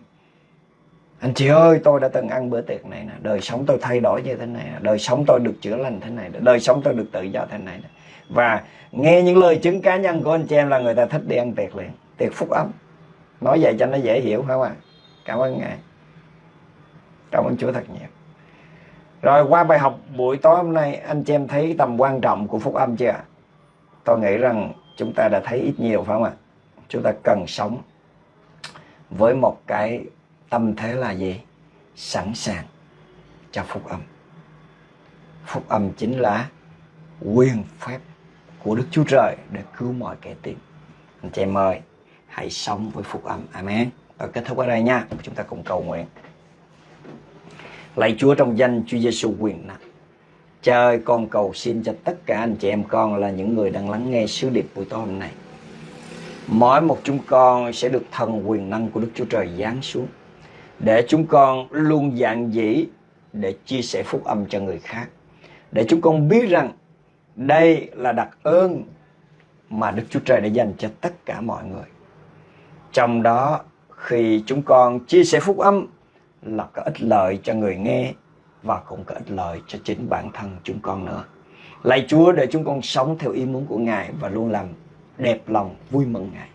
Anh chị ơi, tôi đã từng ăn bữa tiệc này nè. Đời sống tôi thay đổi như thế này đời sống tôi được chữa lành thế này đời sống tôi được tự do thế này và nghe những lời chứng cá nhân của anh chị em là người ta thích đi ăn tiệc liền, tiệc phúc ấm. Nói vậy cho nó dễ hiểu phải không ạ? Cảm ơn ngài. Cảm ơn chúa thật nhiều. Rồi qua bài học buổi tối hôm nay, anh chị em thấy tầm quan trọng của phúc âm chưa tôi nghĩ rằng chúng ta đã thấy ít nhiều phải không ạ? Chúng ta cần sống với một cái tâm thế là gì? Sẵn sàng cho phúc âm. Phúc âm chính là quyền phép của Đức Chúa Trời để cứu mọi kẻ tìm anh chị em ơi, hãy sống với phúc âm. Amen. Và kết thúc ở đây nha. Chúng ta cùng cầu nguyện. Lạy Chúa trong danh Chúa Giêsu quyền năng. Cha ơi, con cầu xin cho tất cả anh chị em con là những người đang lắng nghe sứ điệp buổi tối hôm nay. Mỗi một chúng con sẽ được thần quyền năng của Đức Chúa Trời giáng xuống Để chúng con luôn dạng dĩ để chia sẻ phúc âm cho người khác. Để chúng con biết rằng đây là đặc ơn mà Đức Chúa Trời đã dành cho tất cả mọi người Trong đó, khi chúng con chia sẻ phúc âm là có ích lợi cho người nghe và cũng có ích lợi cho chính bản thân chúng con nữa. Lạy Chúa để chúng con sống theo ý muốn của Ngài và luôn làm đẹp lòng vui mừng Ngài.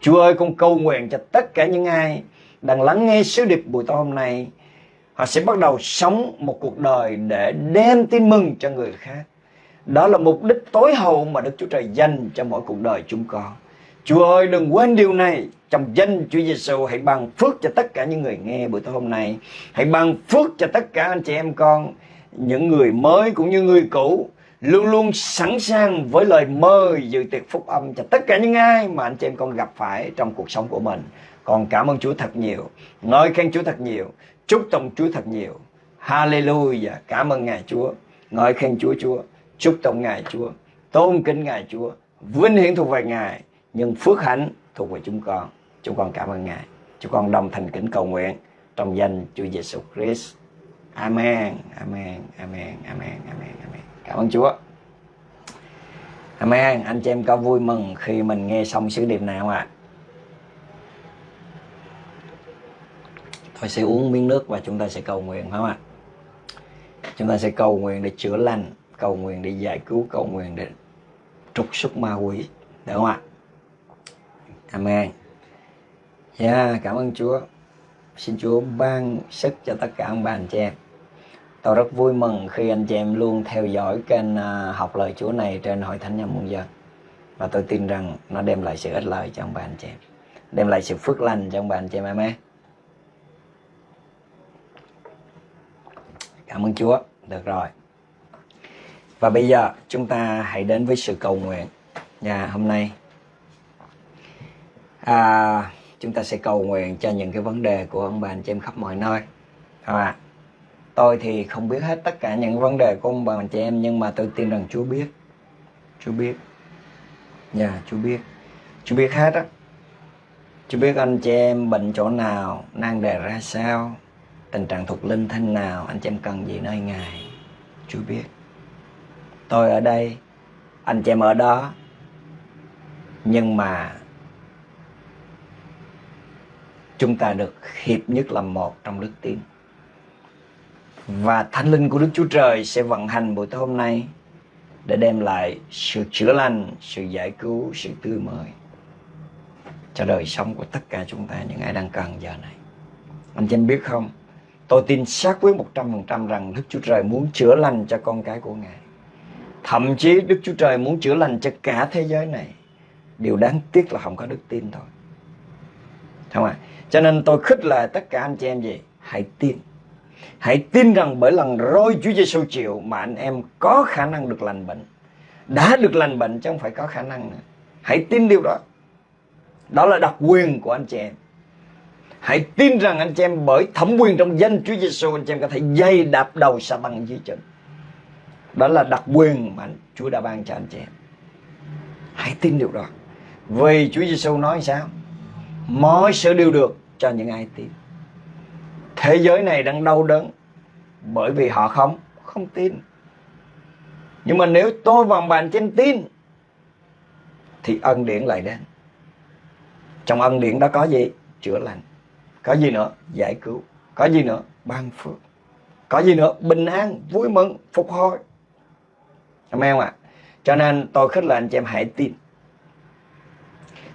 Chúa ơi, con cầu nguyện cho tất cả những ai đang lắng nghe sứ điệp buổi tối hôm nay họ sẽ bắt đầu sống một cuộc đời để đem tin mừng cho người khác. Đó là mục đích tối hậu mà Đức Chúa Trời dành cho mỗi cuộc đời chúng con. Chúa ơi đừng quên điều này trong danh Chúa Giêsu hãy ban phước cho tất cả những người nghe buổi tối hôm nay. Hãy ban phước cho tất cả anh chị em con, những người mới cũng như người cũ luôn luôn sẵn sàng với lời mời dự tiệc phúc âm cho tất cả những ai mà anh chị em con gặp phải trong cuộc sống của mình. Còn cảm ơn Chúa thật nhiều, ngợi khen Chúa thật nhiều, chúc tụng Chúa thật nhiều. Hallelujah, cảm ơn Ngài Chúa, ngợi khen Chúa Chúa, chúc tụng Ngài Chúa, tôn kính Ngài Chúa, vinh hiển thuộc về Ngài, nhưng phước hạnh thuộc về chúng con. Chúng con cảm ơn Ngài. Chúng con đồng thành kính cầu nguyện trong danh Chúa Giêsu Christ. Amen, amen, amen, amen, amen, amen. Cảm ơn Chúa. Amen. Anh chị em có vui mừng khi mình nghe xong sứ điệp nào ạ? À? Tôi sẽ uống miếng nước và chúng ta sẽ cầu nguyện phải không ạ? Chúng ta sẽ cầu nguyện để chữa lành, cầu nguyện để giải cứu, cầu nguyện để trục xuất ma quỷ. Được không ạ? Amen. Dạ, yeah, cảm ơn Chúa. Xin Chúa ban sức cho tất cả ông bà anh chị em. Tôi rất vui mừng khi anh chị em luôn theo dõi kênh à, học lời Chúa này trên Hội Thánh nhà Muôn Dân. Và tôi tin rằng nó đem lại sự ích lợi cho ông bà anh chị em. Đem lại sự phước lành cho ông bà anh chị em. Amen. Cảm ơn Chúa. Được rồi. Và bây giờ chúng ta hãy đến với sự cầu nguyện. Nhà hôm nay. À, chúng ta sẽ cầu nguyện cho những cái vấn đề của ông bà anh chị em khắp mọi nơi. À, ạ tôi thì không biết hết tất cả những vấn đề của ông bà anh chị em nhưng mà tôi tin rằng Chúa biết. Chúa biết. Nhà yeah, Chúa biết. Chúa biết hết á. Chúa biết anh chị em bệnh chỗ nào năng đề ra sao tình trạng thuộc linh thanh nào anh chị em cần gì nơi Ngài. Chúa biết tôi ở đây anh chị em ở đó nhưng mà chúng ta được hiệp nhất làm một trong đức tin và thánh linh của Đức Chúa Trời sẽ vận hành buổi tối hôm nay để đem lại sự chữa lành, sự giải cứu, sự tươi mới cho đời sống của tất cả chúng ta những ai đang cần giờ này. Anh chị em biết không? Tôi tin xác quyết 100% rằng Đức Chúa Trời muốn chữa lành cho con cái của Ngài. Thậm chí Đức Chúa Trời muốn chữa lành cho cả thế giới này. Điều đáng tiếc là không có đức tin thôi. Không ạ? À? Cho nên tôi khích lệ tất cả anh chị em gì? Hãy tin. Hãy tin rằng bởi lần roi Chúa Giêsu chịu mà anh em có khả năng được lành bệnh. Đã được lành bệnh chứ không phải có khả năng nữa. Hãy tin điều đó. Đó là đặc quyền của anh chị em. Hãy tin rằng anh chị em bởi thẩm quyền trong danh Chúa Giêsu anh chị em có thể dây đạp đầu sa tăng dưới chân đó là đặc quyền mà Chúa đã ban cho anh chị em. Hãy tin điều đó. Vì Chúa Giêsu nói sao? Mọi sự đều được cho những ai tin. Thế giới này đang đau đớn bởi vì họ không không tin. Nhưng mà nếu tôi và bạn trên tin, thì ân điển lại đến. Trong ân điển đó có gì? Chữa lành. Có gì nữa? Giải cứu. Có gì nữa? Ban phước. Có gì nữa? Bình an, vui mừng, phục hồi. Amen ạ. Cho nên tôi khích lệ anh chị em hãy tin.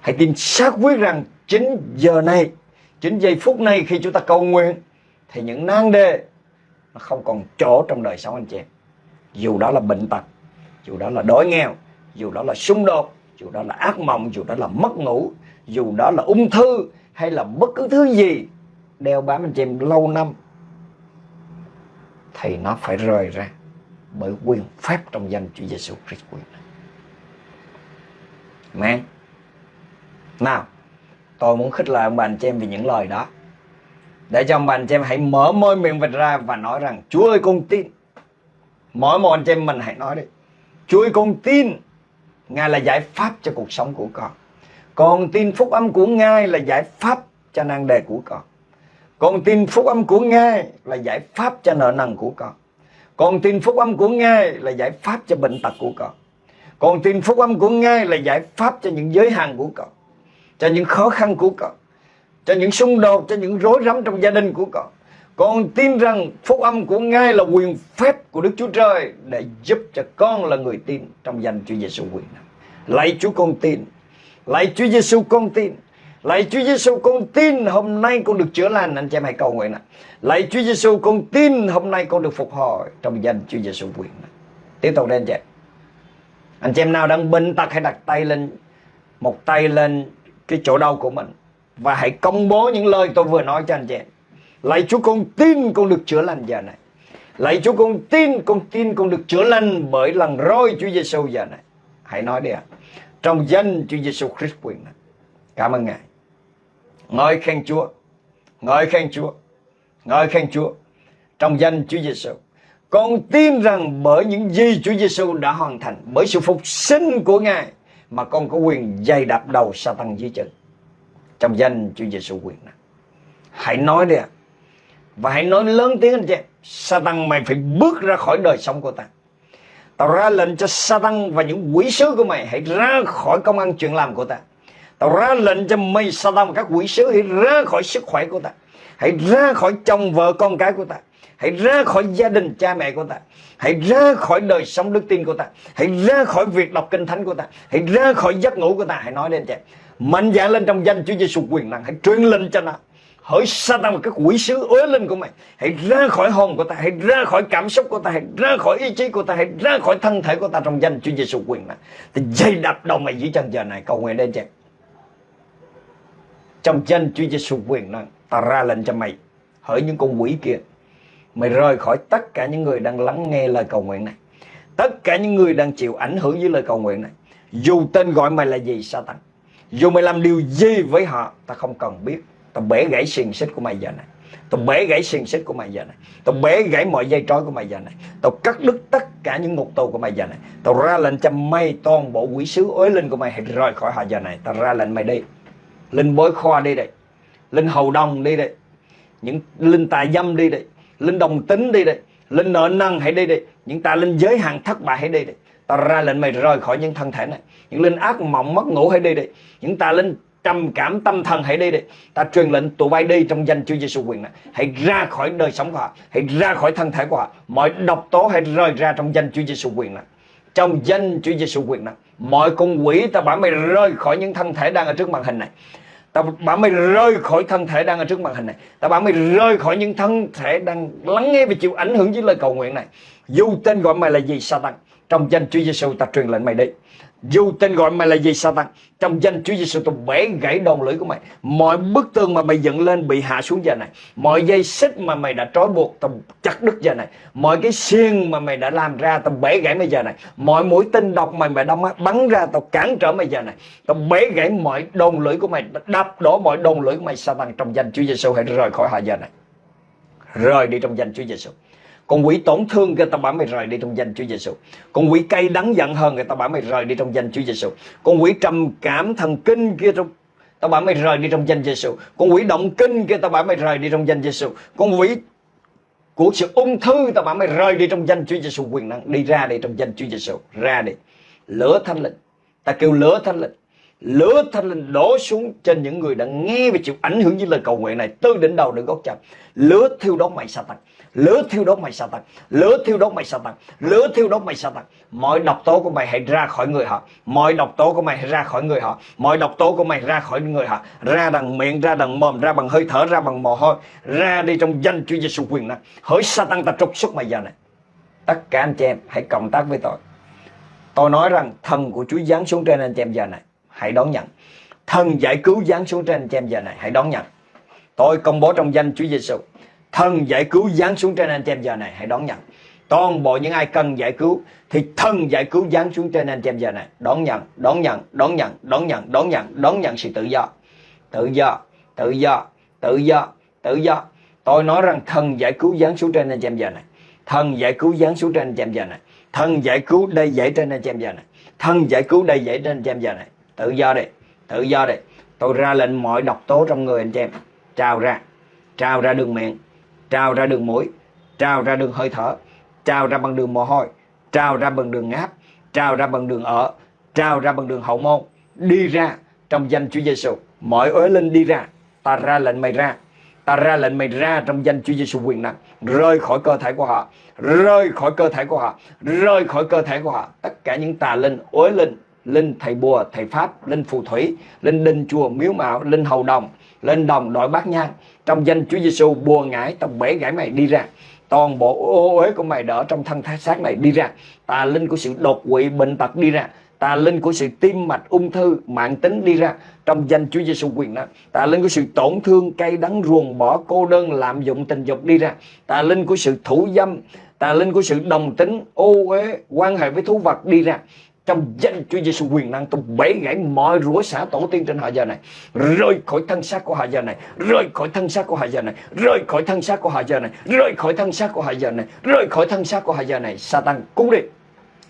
Hãy tin xác quyết rằng chính giờ này, chính giây phút này khi chúng ta cầu nguyện, thì những nan đề nó không còn chỗ trong đời sống anh chị em. Dù đó là bệnh tật, dù đó là đói nghèo, dù đó là xung đột, dù đó là ác mộng, dù đó là mất ngủ, dù đó là ung thư hay là bất cứ thứ gì, đeo bám anh chị em lâu năm, thì nó phải rời ra bởi quyền phép trong danh Chúa Giêsu Christ quyền này. Amen. Nào, tôi muốn khích lệ ông bà anh chị em vì những lời đó. Để cho ông bà anh chị em hãy mở môi miệng mình ra và nói rằng Chúa ơi con tin. Mỗi một anh chị em mình hãy nói đi. Chúa ơi con tin Ngài là giải pháp cho cuộc sống của con. Con tin phúc âm của Ngài là giải pháp cho nan đề của con. Con tin phúc âm của Ngài là giải pháp cho nợ nần của con. Con tin phúc âm của Ngài là giải pháp cho bệnh tật của con. Con tin phúc âm của Ngài là giải pháp cho những giới hạn của con. Cho những khó khăn của con. Cho những xung đột, cho những rối rắm trong gia đình của con. Con tin rằng phúc âm của Ngài là quyền phép của Đức Chúa Trời để giúp cho con là người tin trong danh Chúa Giêsu quyền này. Lạy Chúa con tin. Lạy Chúa Giêsu con tin. Lạy Chúa Giêsu con tin hôm nay con được chữa lành anh chị em hãy cầu nguyện ạ. Lạy Chúa Giêsu con tin hôm nay con được phục hồi trong danh Chúa Giêsu quyền. Tiếp tục lên anh chị. Anh chị em nào đang bệnh tật, hãy đặt tay lên, một tay lên cái chỗ đau của mình và hãy công bố những lời tôi vừa nói cho anh chị em. Lạy Chúa, con tin con được chữa lành giờ này. Lạy Chúa, con tin con tin con được chữa lành bởi lần roi Chúa Giêsu giờ này. Hãy nói đi ạ. Trong danh Chúa Giêsu Christ quyền này. Cảm ơn Ngài. Ngợi khen Chúa. Ngợi khen Chúa. Ngợi khen Chúa. Trong danh Chúa Giêsu. Con tin rằng bởi những gì Chúa Giêsu đã hoàn thành, bởi sự phục sinh của Ngài mà con có quyền dày đạp đầu Satan dưới chân. Trong danh Chúa Giêsu quyền này. Hãy nói đi ạ. Và hãy nói lớn tiếng anh chị em. Satan mày phải bước ra khỏi đời sống của ta. Tao ra lệnh cho Satan và những quỷ sứ của mày hãy ra khỏi công ăn chuyện làm của ta. Tao ra lệnh cho mây Satan và các quỷ sứ hãy ra khỏi sức khỏe của ta. Hãy ra khỏi chồng vợ con cái của ta. Hãy ra khỏi gia đình cha mẹ của ta. Hãy ra khỏi đời sống đức tin của ta. Hãy ra khỏi việc đọc kinh thánh của ta. Hãy ra khỏi giấc ngủ của ta. Hãy nói lên chị. Mạnh dạn lên trong danh Chúa Giêsu quyền năng. Hãy truyền lệnh cho nó. Hỡi Satan và các quỷ sứ ối lên của mày Hãy ra khỏi hồn của ta Hãy ra khỏi cảm xúc của ta Hãy ra khỏi ý chí của ta Hãy ra khỏi thân thể của ta Trong danh Chúa Giêsu quyền này Thì dây đập đầu mày dưới chân giờ này Cầu nguyện lên chị trong danh Chúa Giêsu quyền năng, Ta ra lệnh cho mày, Hỡi những con quỷ kia. Mày rời khỏi tất cả những người đang lắng nghe lời cầu nguyện này. Tất cả những người đang chịu ảnh hưởng với lời cầu nguyện này. Dù tên gọi mày là gì, Satan. Dù mày làm điều gì với họ, Ta không cần biết. Ta bể gãy xiềng xích của mày giờ này. Tôi bể gãy xiềng xích của mày giờ này. Tôi bể gãy mọi dây trói của mày giờ này. Tôi cắt đứt tất cả những ngục tù của mày giờ này. Tôi ra lệnh cho mày toàn bộ quỷ sứ ối linh của mày hãy rời khỏi họ giờ này. Tao ra lệnh mày đi. Linh bối khoa đi đây. Linh hầu đồng đi đây. Những linh tài dâm đi đây. Linh đồng tính đi đây. Linh nợ năng hãy đi đây, Những tà linh giới hạn thất bại hãy đi đây, ta ra lệnh mày rời khỏi những thân thể này. Những linh ác mộng mất ngủ hãy đi đây, Những tà linh trầm cảm tâm thần hãy đi đi ta truyền lệnh tụi bay đi trong danh Chúa Giêsu quyền này. Hãy ra khỏi đời sống của họ. Hãy ra khỏi thân thể của họ. Mọi độc tố hãy rời ra trong danh Chúa Giêsu quyền này. Trong danh Chúa Giêsu quyền này mọi con quỷ ta bảo mày rơi khỏi những thân thể đang ở trước màn hình này ta bảo mày rơi khỏi thân thể đang ở trước màn hình này. Ta bảo mày rơi khỏi những thân thể đang lắng nghe và chịu ảnh hưởng với lời cầu nguyện này. Dù tên gọi mày là gì, Satan, trong danh Chúa Giêsu ta truyền lệnh mày đi dù tên gọi mày là gì, Satan, Trong danh Chúa Giêsu tôi bẻ gãy đầu lưỡi của mày. Mọi bức tường mà mày dựng lên bị hạ xuống giờ này. Mọi dây xích mà mày đã trói buộc, Tao chặt đứt giờ này. Mọi cái xiên mà mày đã làm ra, Tao bẻ gãy mày giờ này. Mọi mũi tên độc mày mày đâm bắn ra, Tao cản trở mày giờ này. Tao bẻ gãy mọi đồn lưỡi của mày Đập đổ mọi đồn lưỡi của mày, Satan, Trong danh Chúa Giêsu hãy rời khỏi họ giờ này. Rời đi trong danh Chúa Giêsu con quỷ tổn thương người ta bảo mày rời đi trong danh Chúa Giêsu. Con quỷ cay đắng giận hơn người ta bảo mày rời đi trong danh Chúa Giêsu. Con quỷ trầm cảm thần kinh kia trong ta bảo mày rời đi trong danh Giêsu. Con quỷ động kinh kia ta bảo mày rời đi trong danh Giêsu. Con quỷ của sự ung thư ta bảo mày rời đi trong danh Chúa Giêsu quyền năng đi ra đi trong danh Chúa Giêsu ra đi lửa thánh linh ta kêu lửa thánh linh lửa thánh linh đổ xuống trên những người đã nghe và chịu ảnh hưởng với lời cầu nguyện này từ đỉnh đầu đến gót chân lửa thiêu đốt mày sa tăng lửa thiêu đốt mày sa tăng lửa thiêu đốt mày sa tăng lửa thiêu đốt mày sa tăng mọi độc tố của mày hãy ra khỏi người họ. Mọi độc tố của mày hãy ra khỏi người họ. Mọi độc tố của mày ra khỏi người họ. Ra bằng miệng, ra bằng mồm, ra bằng hơi thở, ra bằng mồ hôi. Ra đi trong danh Chúa Giêsu quyền năng. Hỡi sa tăng ta trục xuất mày giờ này. Tất cả anh chị em hãy cộng tác với tôi. Tôi nói rằng thần của Chúa giáng xuống trên anh chị em giờ này. Hãy đón nhận. Thần giải cứu giáng xuống trên anh chị em giờ này. Hãy đón nhận. Tôi công bố trong danh Chúa Giêsu thần giải cứu giáng xuống trên anh chị em giờ này, hãy đón nhận. Toàn bộ những ai cần giải cứu thì thần giải cứu giáng xuống trên anh chị em giờ này. Đón nhận đón nhận đón nhận đón nhận đón nhận đón nhận sự tự do. Tự do tự do tự do tự do. Tôi nói rằng thần giải cứu giáng xuống trên anh chị em giờ này. Thần giải cứu giáng xuống trên anh chị em giờ này. Thần giải cứu đây dễ trên anh chị em giờ này. Thần giải cứu đây dễ trên anh chị em giờ này. Tự do đi, tự do đi. Tôi ra lệnh mọi độc tố trong người anh chị em. Trào ra trào ra đường miệng trào ra đường mũi trào ra đường hơi thở trào ra bằng đường mồ hôi trào ra bằng đường ngáp trào ra bằng đường ở trào ra bằng đường hậu môn. Đi ra trong danh Chúa Giêsu mọi uế linh đi ra. Ta ra lệnh mày ra. Ta ra lệnh mày ra trong danh Chúa Giêsu quyền năng. Rơi khỏi cơ thể của họ. Rơi khỏi cơ thể của họ. Rơi khỏi cơ thể của họ. Tất cả những tà linh uế linh linh thầy bùa, thầy pháp, linh phù thủy, linh đinh chùa miếu mạo, linh hầu đồng, linh đồng đội bát nhang trong danh Chúa Giêsu bùa ngải tao bể gãy mày đi ra. Toàn bộ ô uế của mày đỡ trong thân thái xác này đi ra. Tà linh của sự đột quỵ, bệnh tật đi ra. Tà linh của sự tim mạch ung thư, mạng tính đi ra. Trong danh Chúa Giêsu quyền năng tà linh của sự tổn thương, cay đắng, ruồng bỏ, cô đơn, lạm dụng tình dục đi ra. Tà linh của sự thủ dâm, tà linh của sự đồng tính, ô uế, quan hệ với thú vật đi ra trong danh Chúa Giêsu quyền năng tôi bể gãy mọi rủa xả tổ tiên trên họ giờ này rơi khỏi thân xác của họ giờ này rơi khỏi thân xác của họ giờ này rơi khỏi thân xác của họ giờ này rơi khỏi thân xác của họ giờ này rơi khỏi thân xác của họ giờ này. Satan cút đi,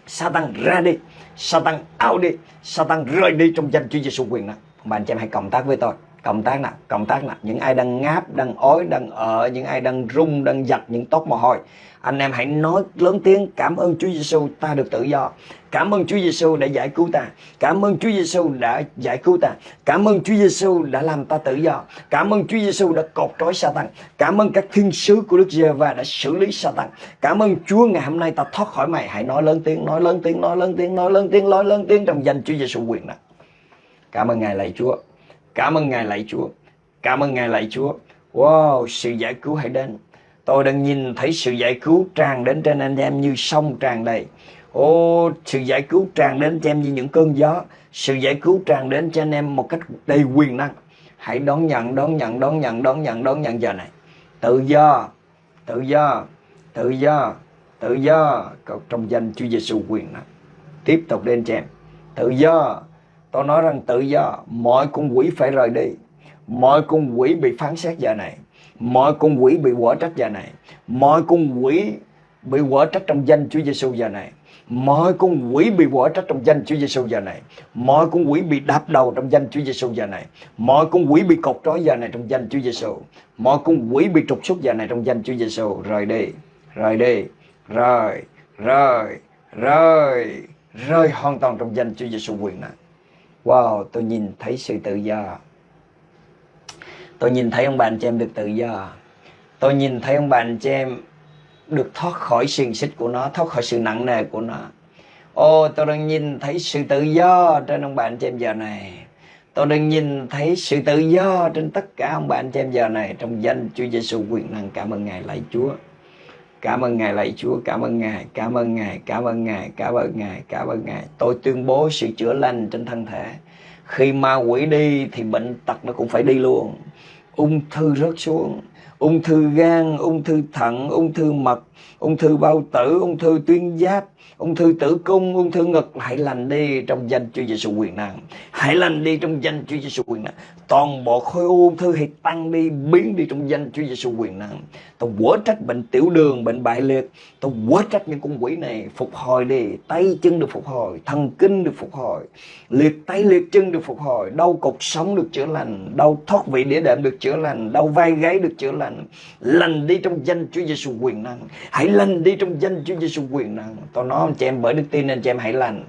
Satan ra đi, Satan out đi, Satan rơi đi trong danh Chúa Giêsu quyền năng. Bạn chị em hãy cộng tác với tôi cộng tác nè, cộng tác nè. Những ai đang ngáp, đang ói, đang ở những ai đang rung đang giật những tóc mồ hôi. Anh em hãy nói lớn tiếng, cảm ơn Chúa Giêsu ta được tự do. Cảm ơn Chúa Giêsu đã giải cứu ta. Cảm ơn Chúa Giêsu đã giải cứu ta. Cảm ơn Chúa Giêsu đã làm ta tự do. Cảm ơn Chúa Giêsu đã cột trói Satan. Cảm ơn các thiên sứ của Đức Giê-va đã xử lý Satan. Cảm ơn Chúa, ngày hôm nay ta thoát khỏi mày. Hãy nói lớn tiếng, nói lớn tiếng, nói lớn tiếng, nói lớn tiếng, nói lớn tiếng trong danh Chúa Giêsu quyền nè. Cảm ơn ngài lạy Chúa cảm ơn ngài lạy Chúa cảm ơn ngài lạy Chúa wow sự giải cứu hãy đến Tôi đang nhìn thấy sự giải cứu tràn đến trên anh em như sông tràn đầy. Ô, sự giải cứu tràn đến cho em như những cơn gió. Sự giải cứu tràn đến cho anh em một cách đầy quyền năng. Hãy đón nhận, đón nhận, đón nhận, đón nhận, đón nhận giờ này. Tự do, tự do, tự do, tự do. Trong danh Chúa Giêsu quyền năng. Tiếp tục lên cho em. Tự do. Tôi nói rằng tự do. Mọi con quỷ phải rời đi. Mọi con quỷ bị phán xét giờ này. Mọi con quỷ bị quở trách giờ này. Mọi con quỷ bị quở trách trong danh Chúa Giêsu giờ này. Mọi con quỷ bị quở trách trong danh Chúa Giêsu giờ này. Mọi con quỷ bị đạp đầu trong danh Chúa Giêsu giờ này. Mọi con quỷ bị cột trói giờ này trong danh Chúa Giêsu mọi con quỷ bị trục xuất giờ này trong danh Chúa Giêsu rời đi rời đi, rời rời rời rời hoàn toàn trong danh Chúa Giêsu quyền năng wow, tôi nhìn thấy sự tự do. Tôi nhìn thấy ông bà anh chị em được tự do. Tôi nhìn thấy ông bà anh chị em được thoát khỏi xiềng xích của nó, Thoát khỏi sự nặng nề của nó. Ô, tôi đang nhìn thấy sự tự do trên ông bà anh chị em giờ này. Tôi đang nhìn thấy sự tự do trên tất cả ông bà anh chị em giờ này Trong danh Chúa Giêsu quyền năng. Cảm ơn Ngài, lạy Chúa. Cảm ơn Ngài lạy Chúa, cảm ơn Ngài, cảm ơn Ngài, cảm ơn Ngài, cảm ơn Ngài, cảm ơn Ngài. Tôi tuyên bố sự chữa lành trên thân thể. Khi ma quỷ đi thì bệnh tật nó cũng phải đi luôn ung thư rớt xuống ung thư gan ung thư thận ung thư mật ung thư bao tử ung thư tuyến giáp ung thư tử cung ung thư ngực hãy lành đi trong danh Chúa Giêsu quyền năng hãy lành đi trong danh Chúa Giêsu quyền năng toàn bộ khối ung thư hãy tăng đi, biến đi trong danh Chúa Giêsu quyền năng. Tôi quở trách bệnh tiểu đường, bệnh bại liệt. Tôi quở trách những con quỷ này phục hồi đi. Tay chân được phục hồi, thần kinh được phục hồi. Liệt tay liệt chân được phục hồi. Đau cột sống được chữa lành. Đau thoát vị đĩa đệm được chữa lành. Đau vai gáy được chữa lành. Lành đi trong danh Chúa Giêsu quyền năng. Hãy lành đi trong danh Chúa Giêsu quyền năng. Tôi nói anh chị em, bởi đức tin nên chị em hãy lành.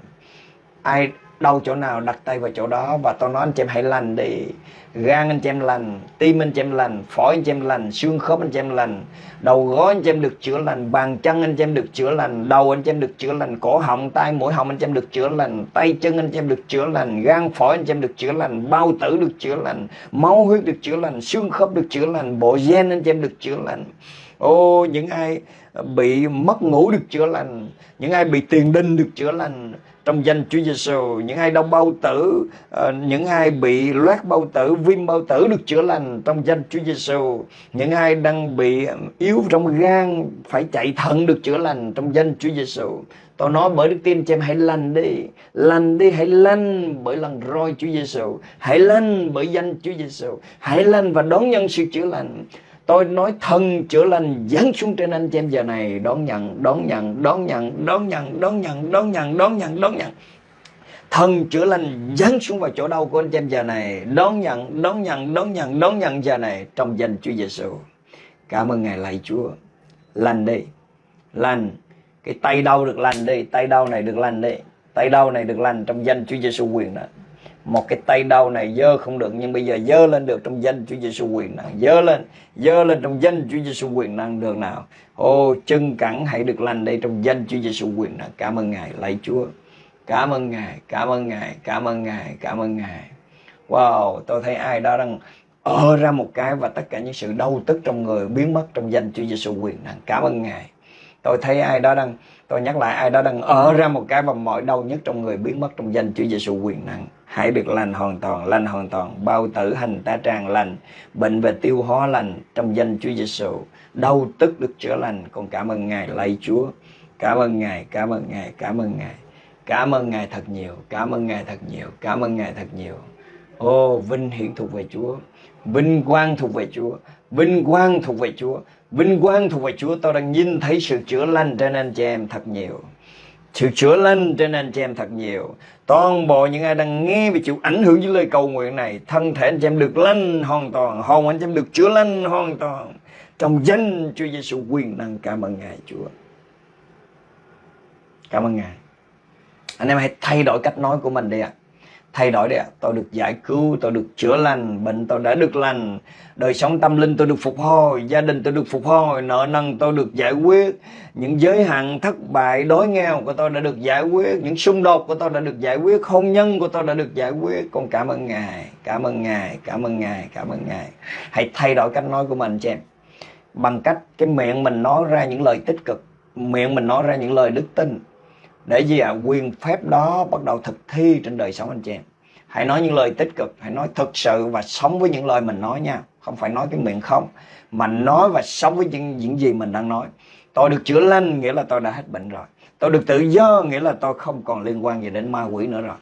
Ai đau chỗ nào đặt tay vào chỗ đó và tôi nói anh chị em hãy lành đi gan anh chị em lành tim anh chị em lành phổi anh chị em lành xương khớp anh chị em lành đầu gối anh chị em được chữa lành bàn chân anh chị em được chữa lành đầu anh chị em được chữa lành cổ họng tai mũi họng anh chị em được chữa lành tay chân anh chị em được chữa lành gan phổi anh chị em được chữa lành bao tử được chữa lành máu huyết được chữa lành xương khớp được chữa lành bộ gen anh chị em được chữa lành ô những ai bị mất ngủ được chữa lành những ai bị tiền đinh được chữa lành trong danh Chúa Giêsu những ai đau bao tử ờ, những ai bị loét bao tử, viêm bao tử được chữa lành trong danh Chúa Giêsu những ai đang bị yếu trong gan phải chạy thận được chữa lành trong danh Chúa Giêsu tôi nói bởi đức tin cho em, hãy lành đi. Lành đi, hãy lành bởi lần roi Chúa Giêsu hãy lành bởi danh Chúa Giêsu hãy lành và đón nhận sự chữa lành. Tôi nói thần chữa lành giáng xuống trên anh chị em giờ này đón nhận, đón nhận, đón nhận, đón nhận, đón nhận, đón nhận, đón nhận, đón nhận. Thần chữa lành giáng xuống vào chỗ đau của anh chị em giờ này đón nhận, đón nhận, đón nhận, đón nhận giờ này trong danh Chúa Giêsu. Cảm ơn Ngài lạy Chúa. Lành đi, lành. Cái tay đau được lành đi, tay đau này được lành đi. Tay đau này được lành trong danh Chúa Giêsu quyền đó một cái tay đau này dơ không được, nhưng bây giờ dơ lên được trong danh Chúa Giêsu quyền năng dơ lên dơ lên trong danh Chúa Giêsu quyền năng được nào. Ô, chân cẳng hãy được lành đây trong danh Chúa Giêsu quyền năng cảm ơn ngài, lạy Chúa. Cảm ơn ngài, cảm ơn ngài, cảm ơn ngài, cảm ơn ngài. Wow, tôi thấy ai đó đang ở ra một cái và tất cả những sự đau tức trong người biến mất trong danh Chúa Giêsu quyền năng cảm ơn ngài. Tôi thấy ai đó đang, tôi nhắc lại, ai đó đang ở ra một cái và mọi đau nhất trong người biến mất trong danh Chúa Giêsu quyền năng hãy được lành hoàn toàn, lành hoàn toàn. Bao tử hành ta tràng lành, bệnh về tiêu hóa lành trong danh Chúa Giêsu đau tức được chữa lành. Con cảm ơn ngài, lạy Chúa. Cảm ơn ngài, cảm ơn ngài, cảm ơn ngài. Cảm ơn ngài thật nhiều, cảm ơn ngài thật nhiều, cảm ơn ngài thật nhiều. Ô, vinh hiển thuộc về Chúa. Vinh quang thuộc về Chúa. Vinh quang thuộc về Chúa. Vinh quang thuộc về Chúa. Tôi đang nhìn thấy sự chữa lành trên anh chị em thật nhiều. Sự chữa lành trên anh chị em thật nhiều toàn bộ những ai đang nghe và chịu ảnh hưởng với lời cầu nguyện này, thân thể anh chị em được lành hoàn toàn, hồn anh chị em được chữa lành hoàn toàn. Trong danh Chúa Giêsu quyền năng, cảm ơn ngài, Chúa. Cảm ơn ngài. Anh em hãy thay đổi cách nói của mình đi ạ. à thay đổi đấy tôi được giải cứu, tôi được chữa lành, bệnh tôi đã được lành. Đời sống tâm linh tôi được phục hồi, gia đình tôi được phục hồi, nợ nần tôi được giải quyết. Những giới hạn thất bại, đói nghèo của tôi đã được giải quyết. Những xung đột của tôi đã được giải quyết. Hôn nhân của tôi đã được giải quyết. Con cảm ơn ngài, cảm ơn ngài, cảm ơn ngài, cảm ơn ngài. Hãy thay đổi cách nói của mình cho em. Bằng cách cái miệng mình nói ra những lời tích cực, miệng mình nói ra những lời đức tin để gì ạ? À, quyền phép đó bắt đầu thực thi trên đời sống anh chị em. Hãy nói những lời tích cực hãy nói thực sự và sống với những lời mình nói nha. Không phải nói cái miệng không mà nói và sống với những, những gì mình đang nói. Tôi được chữa lành nghĩa là tôi đã hết bệnh rồi. Tôi được tự do nghĩa là tôi không còn liên quan gì đến ma quỷ nữa rồi.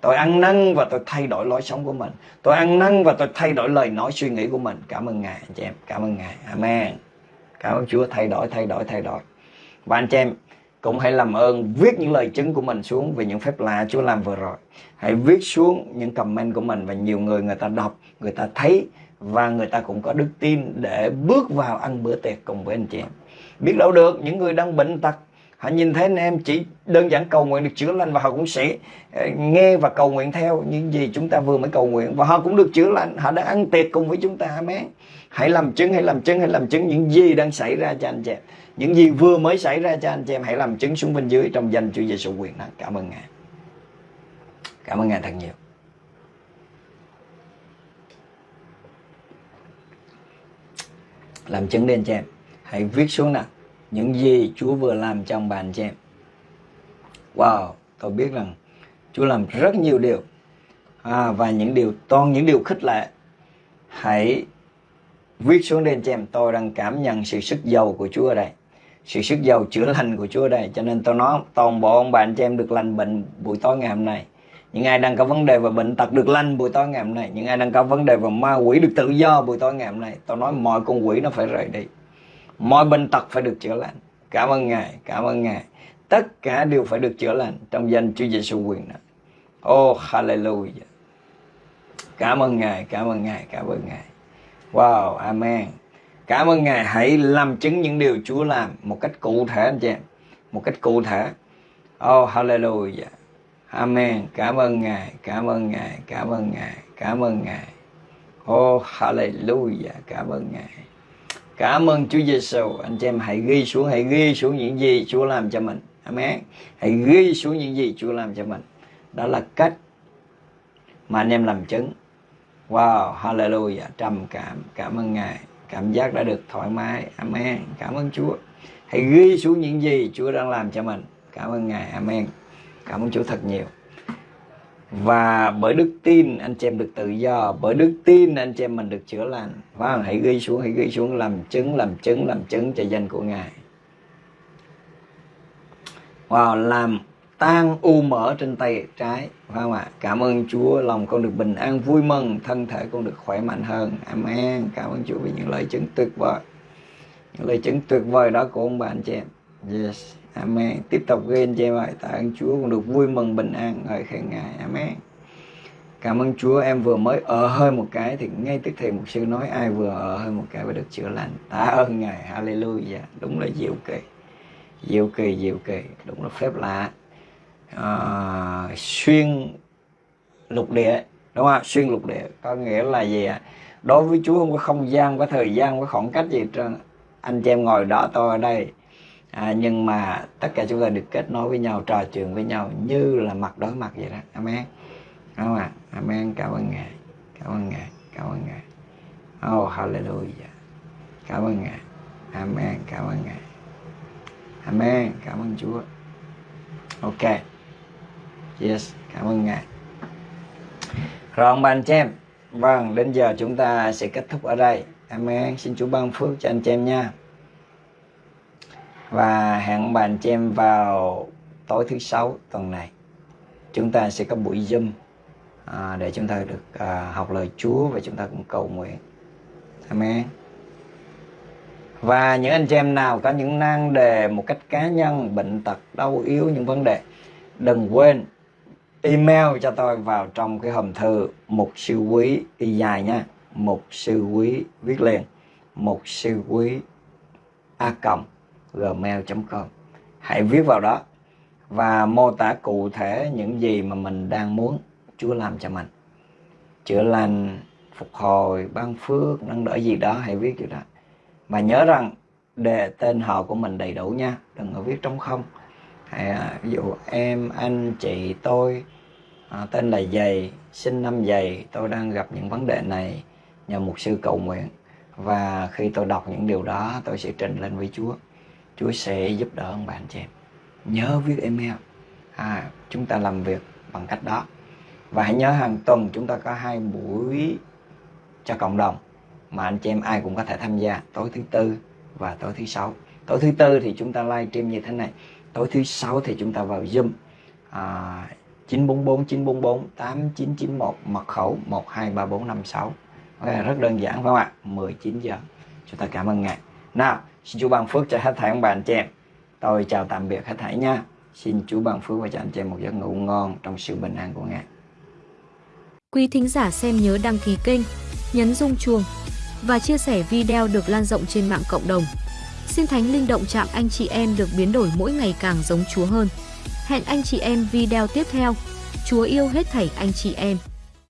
Tôi ăn năn và tôi thay đổi lối sống của mình. Tôi ăn năn và tôi thay đổi lời nói suy nghĩ của mình. Cảm ơn ngài anh chị em. Cảm ơn ngài. Amen. Cảm ơn chúa. Thay đổi thay đổi thay đổi. Và anh chị em cũng hãy làm ơn viết những lời chứng của mình xuống về những phép lạ Chúa làm vừa rồi. Hãy viết xuống những comment của mình và nhiều người người ta đọc, người ta thấy và người ta cũng có đức tin để bước vào ăn bữa tiệc cùng với anh chị em. Biết đâu được những người đang bệnh tật họ nhìn thấy anh em chỉ đơn giản cầu nguyện được chữa lành và họ cũng sẽ ờ, nghe và cầu nguyện theo những gì chúng ta vừa mới cầu nguyện và họ cũng được chữa lành họ đã ăn tiệc cùng với chúng ta amen hãy làm chứng hãy làm chứng hãy làm chứng những gì đang xảy ra cho anh chị em những gì vừa mới xảy ra cho anh chị em hãy làm chứng xuống bên dưới trong danh Chúa Giêsu quyền năng cảm ơn ngài. Cảm ơn ngài thật nhiều. Làm chứng đi anh chị em. Hãy viết xuống nào những gì Chúa vừa làm trong bàn chị em. Wow tôi biết rằng Chúa làm rất nhiều điều. À, và những điều toàn những điều khích lệ. Hãy viết xuống đây anh chị em. Tôi đang cảm nhận sự sức giàu của Chúa ở đây sự sức giàu chữa lành của Chúa đây. Cho nên tôi nói, toàn bộ ông bà anh chị em được lành bệnh buổi tối ngày hôm nay. Những ai đang có vấn đề về bệnh tật được lành buổi tối ngày hôm nay. Những ai đang có vấn đề về ma quỷ được tự do buổi tối ngày hôm nay. Tôi nói mọi con quỷ nó phải rời đi. Mọi bệnh tật phải được chữa lành. Cảm ơn ngài, cảm ơn ngài. Tất cả đều phải được chữa lành trong danh Chúa Giêsu quyền đó oh hallelujah. Cảm ơn ngài, cảm ơn ngài, cảm ơn ngài. Wow, amen cảm ơn ngài hãy làm chứng những điều Chúa làm một cách cụ thể anh chị em một cách cụ thể oh hallelujah Amen. Cảm ơn Ngài, cảm ơn Ngài, cảm ơn Ngài, cảm ơn Ngài. Oh, hallelujah, cảm ơn Ngài. Cảm ơn Chúa Giêsu. Anh chị em hãy ghi xuống, hãy ghi xuống những gì Chúa làm cho mình. Amen. Hãy ghi xuống những gì Chúa làm cho mình. Đó là cách mà anh em làm chứng. Wow, hallelujah, trầm cảm, cảm ơn Ngài. Cảm giác đã được thoải mái. Amen. Cảm ơn Chúa. Hãy ghi xuống những gì Chúa đang làm cho mình. Cảm ơn Ngài. Amen. Cảm ơn Chúa thật nhiều. Và bởi đức tin anh chị em được tự do, bởi đức tin anh chị em mình được chữa lành. vâng, hãy ghi xuống, hãy ghi xuống làm chứng, làm chứng, làm chứng cho danh của Ngài. Wow, làm tan u mỡ trên tay trái phải không ạ cảm ơn Chúa lòng con được bình an vui mừng thân thể con được khỏe mạnh hơn amen cảm ơn Chúa vì những lời chứng tuyệt vời những lời chứng tuyệt vời đó của ông bà anh chị em yes Amen. Tiếp tục ghi anh chị em ơi. Tạ ơn Chúa con được vui mừng bình an. Ngợi khen Ngài. Amen. Cảm ơn Chúa em vừa mới ở hơi một cái thì ngay tức thì một sư nói ai vừa ở hơi một cái và được chữa lành. Tạ ơn Ngài. Hallelujah. Đúng là diệu kỳ. Diệu kỳ, diệu kỳ. Đúng là phép lạ. À, xuyên lục địa. Đúng không? Xuyên lục địa. Có nghĩa là gì ạ? Đối với Chúa không có không gian, có thời gian, có khoảng cách gì trơn. Anh chị em ngồi đó tôi ở đây. À, nhưng mà tất cả chúng ta được kết nối với nhau trò chuyện với nhau như là mặt đối mặt vậy đó. Amen. Đúng không ạ? Amen. Cảm ơn ngài. Cảm ơn ngài. Cảm ơn ngài. Oh hallelujah. Cảm ơn ngài. Amen. Cảm ơn ngài. Amen. Cảm ơn chúa. Ok yes cảm ơn ngài. Rồi ông bà anh chị em vâng đến giờ chúng ta sẽ kết thúc ở đây. Amen xin chúa ban phước cho anh chị em nha. Và hẹn bạn anh chị em vào tối thứ sáu tuần này. Chúng ta sẽ có buổi zoom à, để chúng ta được à, học lời Chúa và chúng ta cũng cầu nguyện. Amen. Và những anh chị em nào có những nan đề một cách cá nhân bệnh tật đau yếu những vấn đề đừng quên email cho tôi vào trong cái hòm thư một sư quý, y dài nha. Một sư quý, viết liền. Một sư quý, a cộng gmail.com hãy viết vào đó và mô tả cụ thể những gì mà mình đang muốn Chúa làm cho mình. Chữa lành, phục hồi, ban phước, nâng đỡ gì đó, hãy viết cho đó. Và nhớ rằng đề tên họ của mình đầy đủ nha. Đừng có viết trống không à, ví dụ em anh chị tôi à, tên là dày sinh năm dày tôi đang gặp những vấn đề này nhờ một sư cầu nguyện. Và khi tôi đọc những điều đó tôi sẽ trình lên với Chúa. Chúa sẽ giúp đỡ ông bạn chị em. Nhớ viết email. À, chúng ta làm việc bằng cách đó. Và hãy nhớ hàng tuần chúng ta có hai buổi cho cộng đồng mà anh chị em ai cũng có thể tham gia. Tối thứ tư và tối thứ sáu. Tối thứ tư thì chúng ta live stream như thế này tối thứ sáu thì chúng ta vào zoom à, 944 944 8991 mật khẩu 123456 okay, rất đơn giản phải không ạ 19 giờ chúng ta cảm ơn ngài nào Xin Chúa ban phước cho hết thảy ông bà anh chị em. Tôi chào tạm biệt hết thảy nha. Xin Chúa ban phước và cho anh chị em một giấc ngủ ngon trong sự bình an của Ngài. Quý thính giả xem nhớ đăng ký kênh, nhấn rung chuông và chia sẻ video được lan rộng trên mạng cộng đồng. Xin Thánh Linh động chạm anh chị em được biến đổi mỗi ngày càng giống Chúa hơn. Hẹn anh chị em video tiếp theo. Chúa yêu hết thảy anh chị em.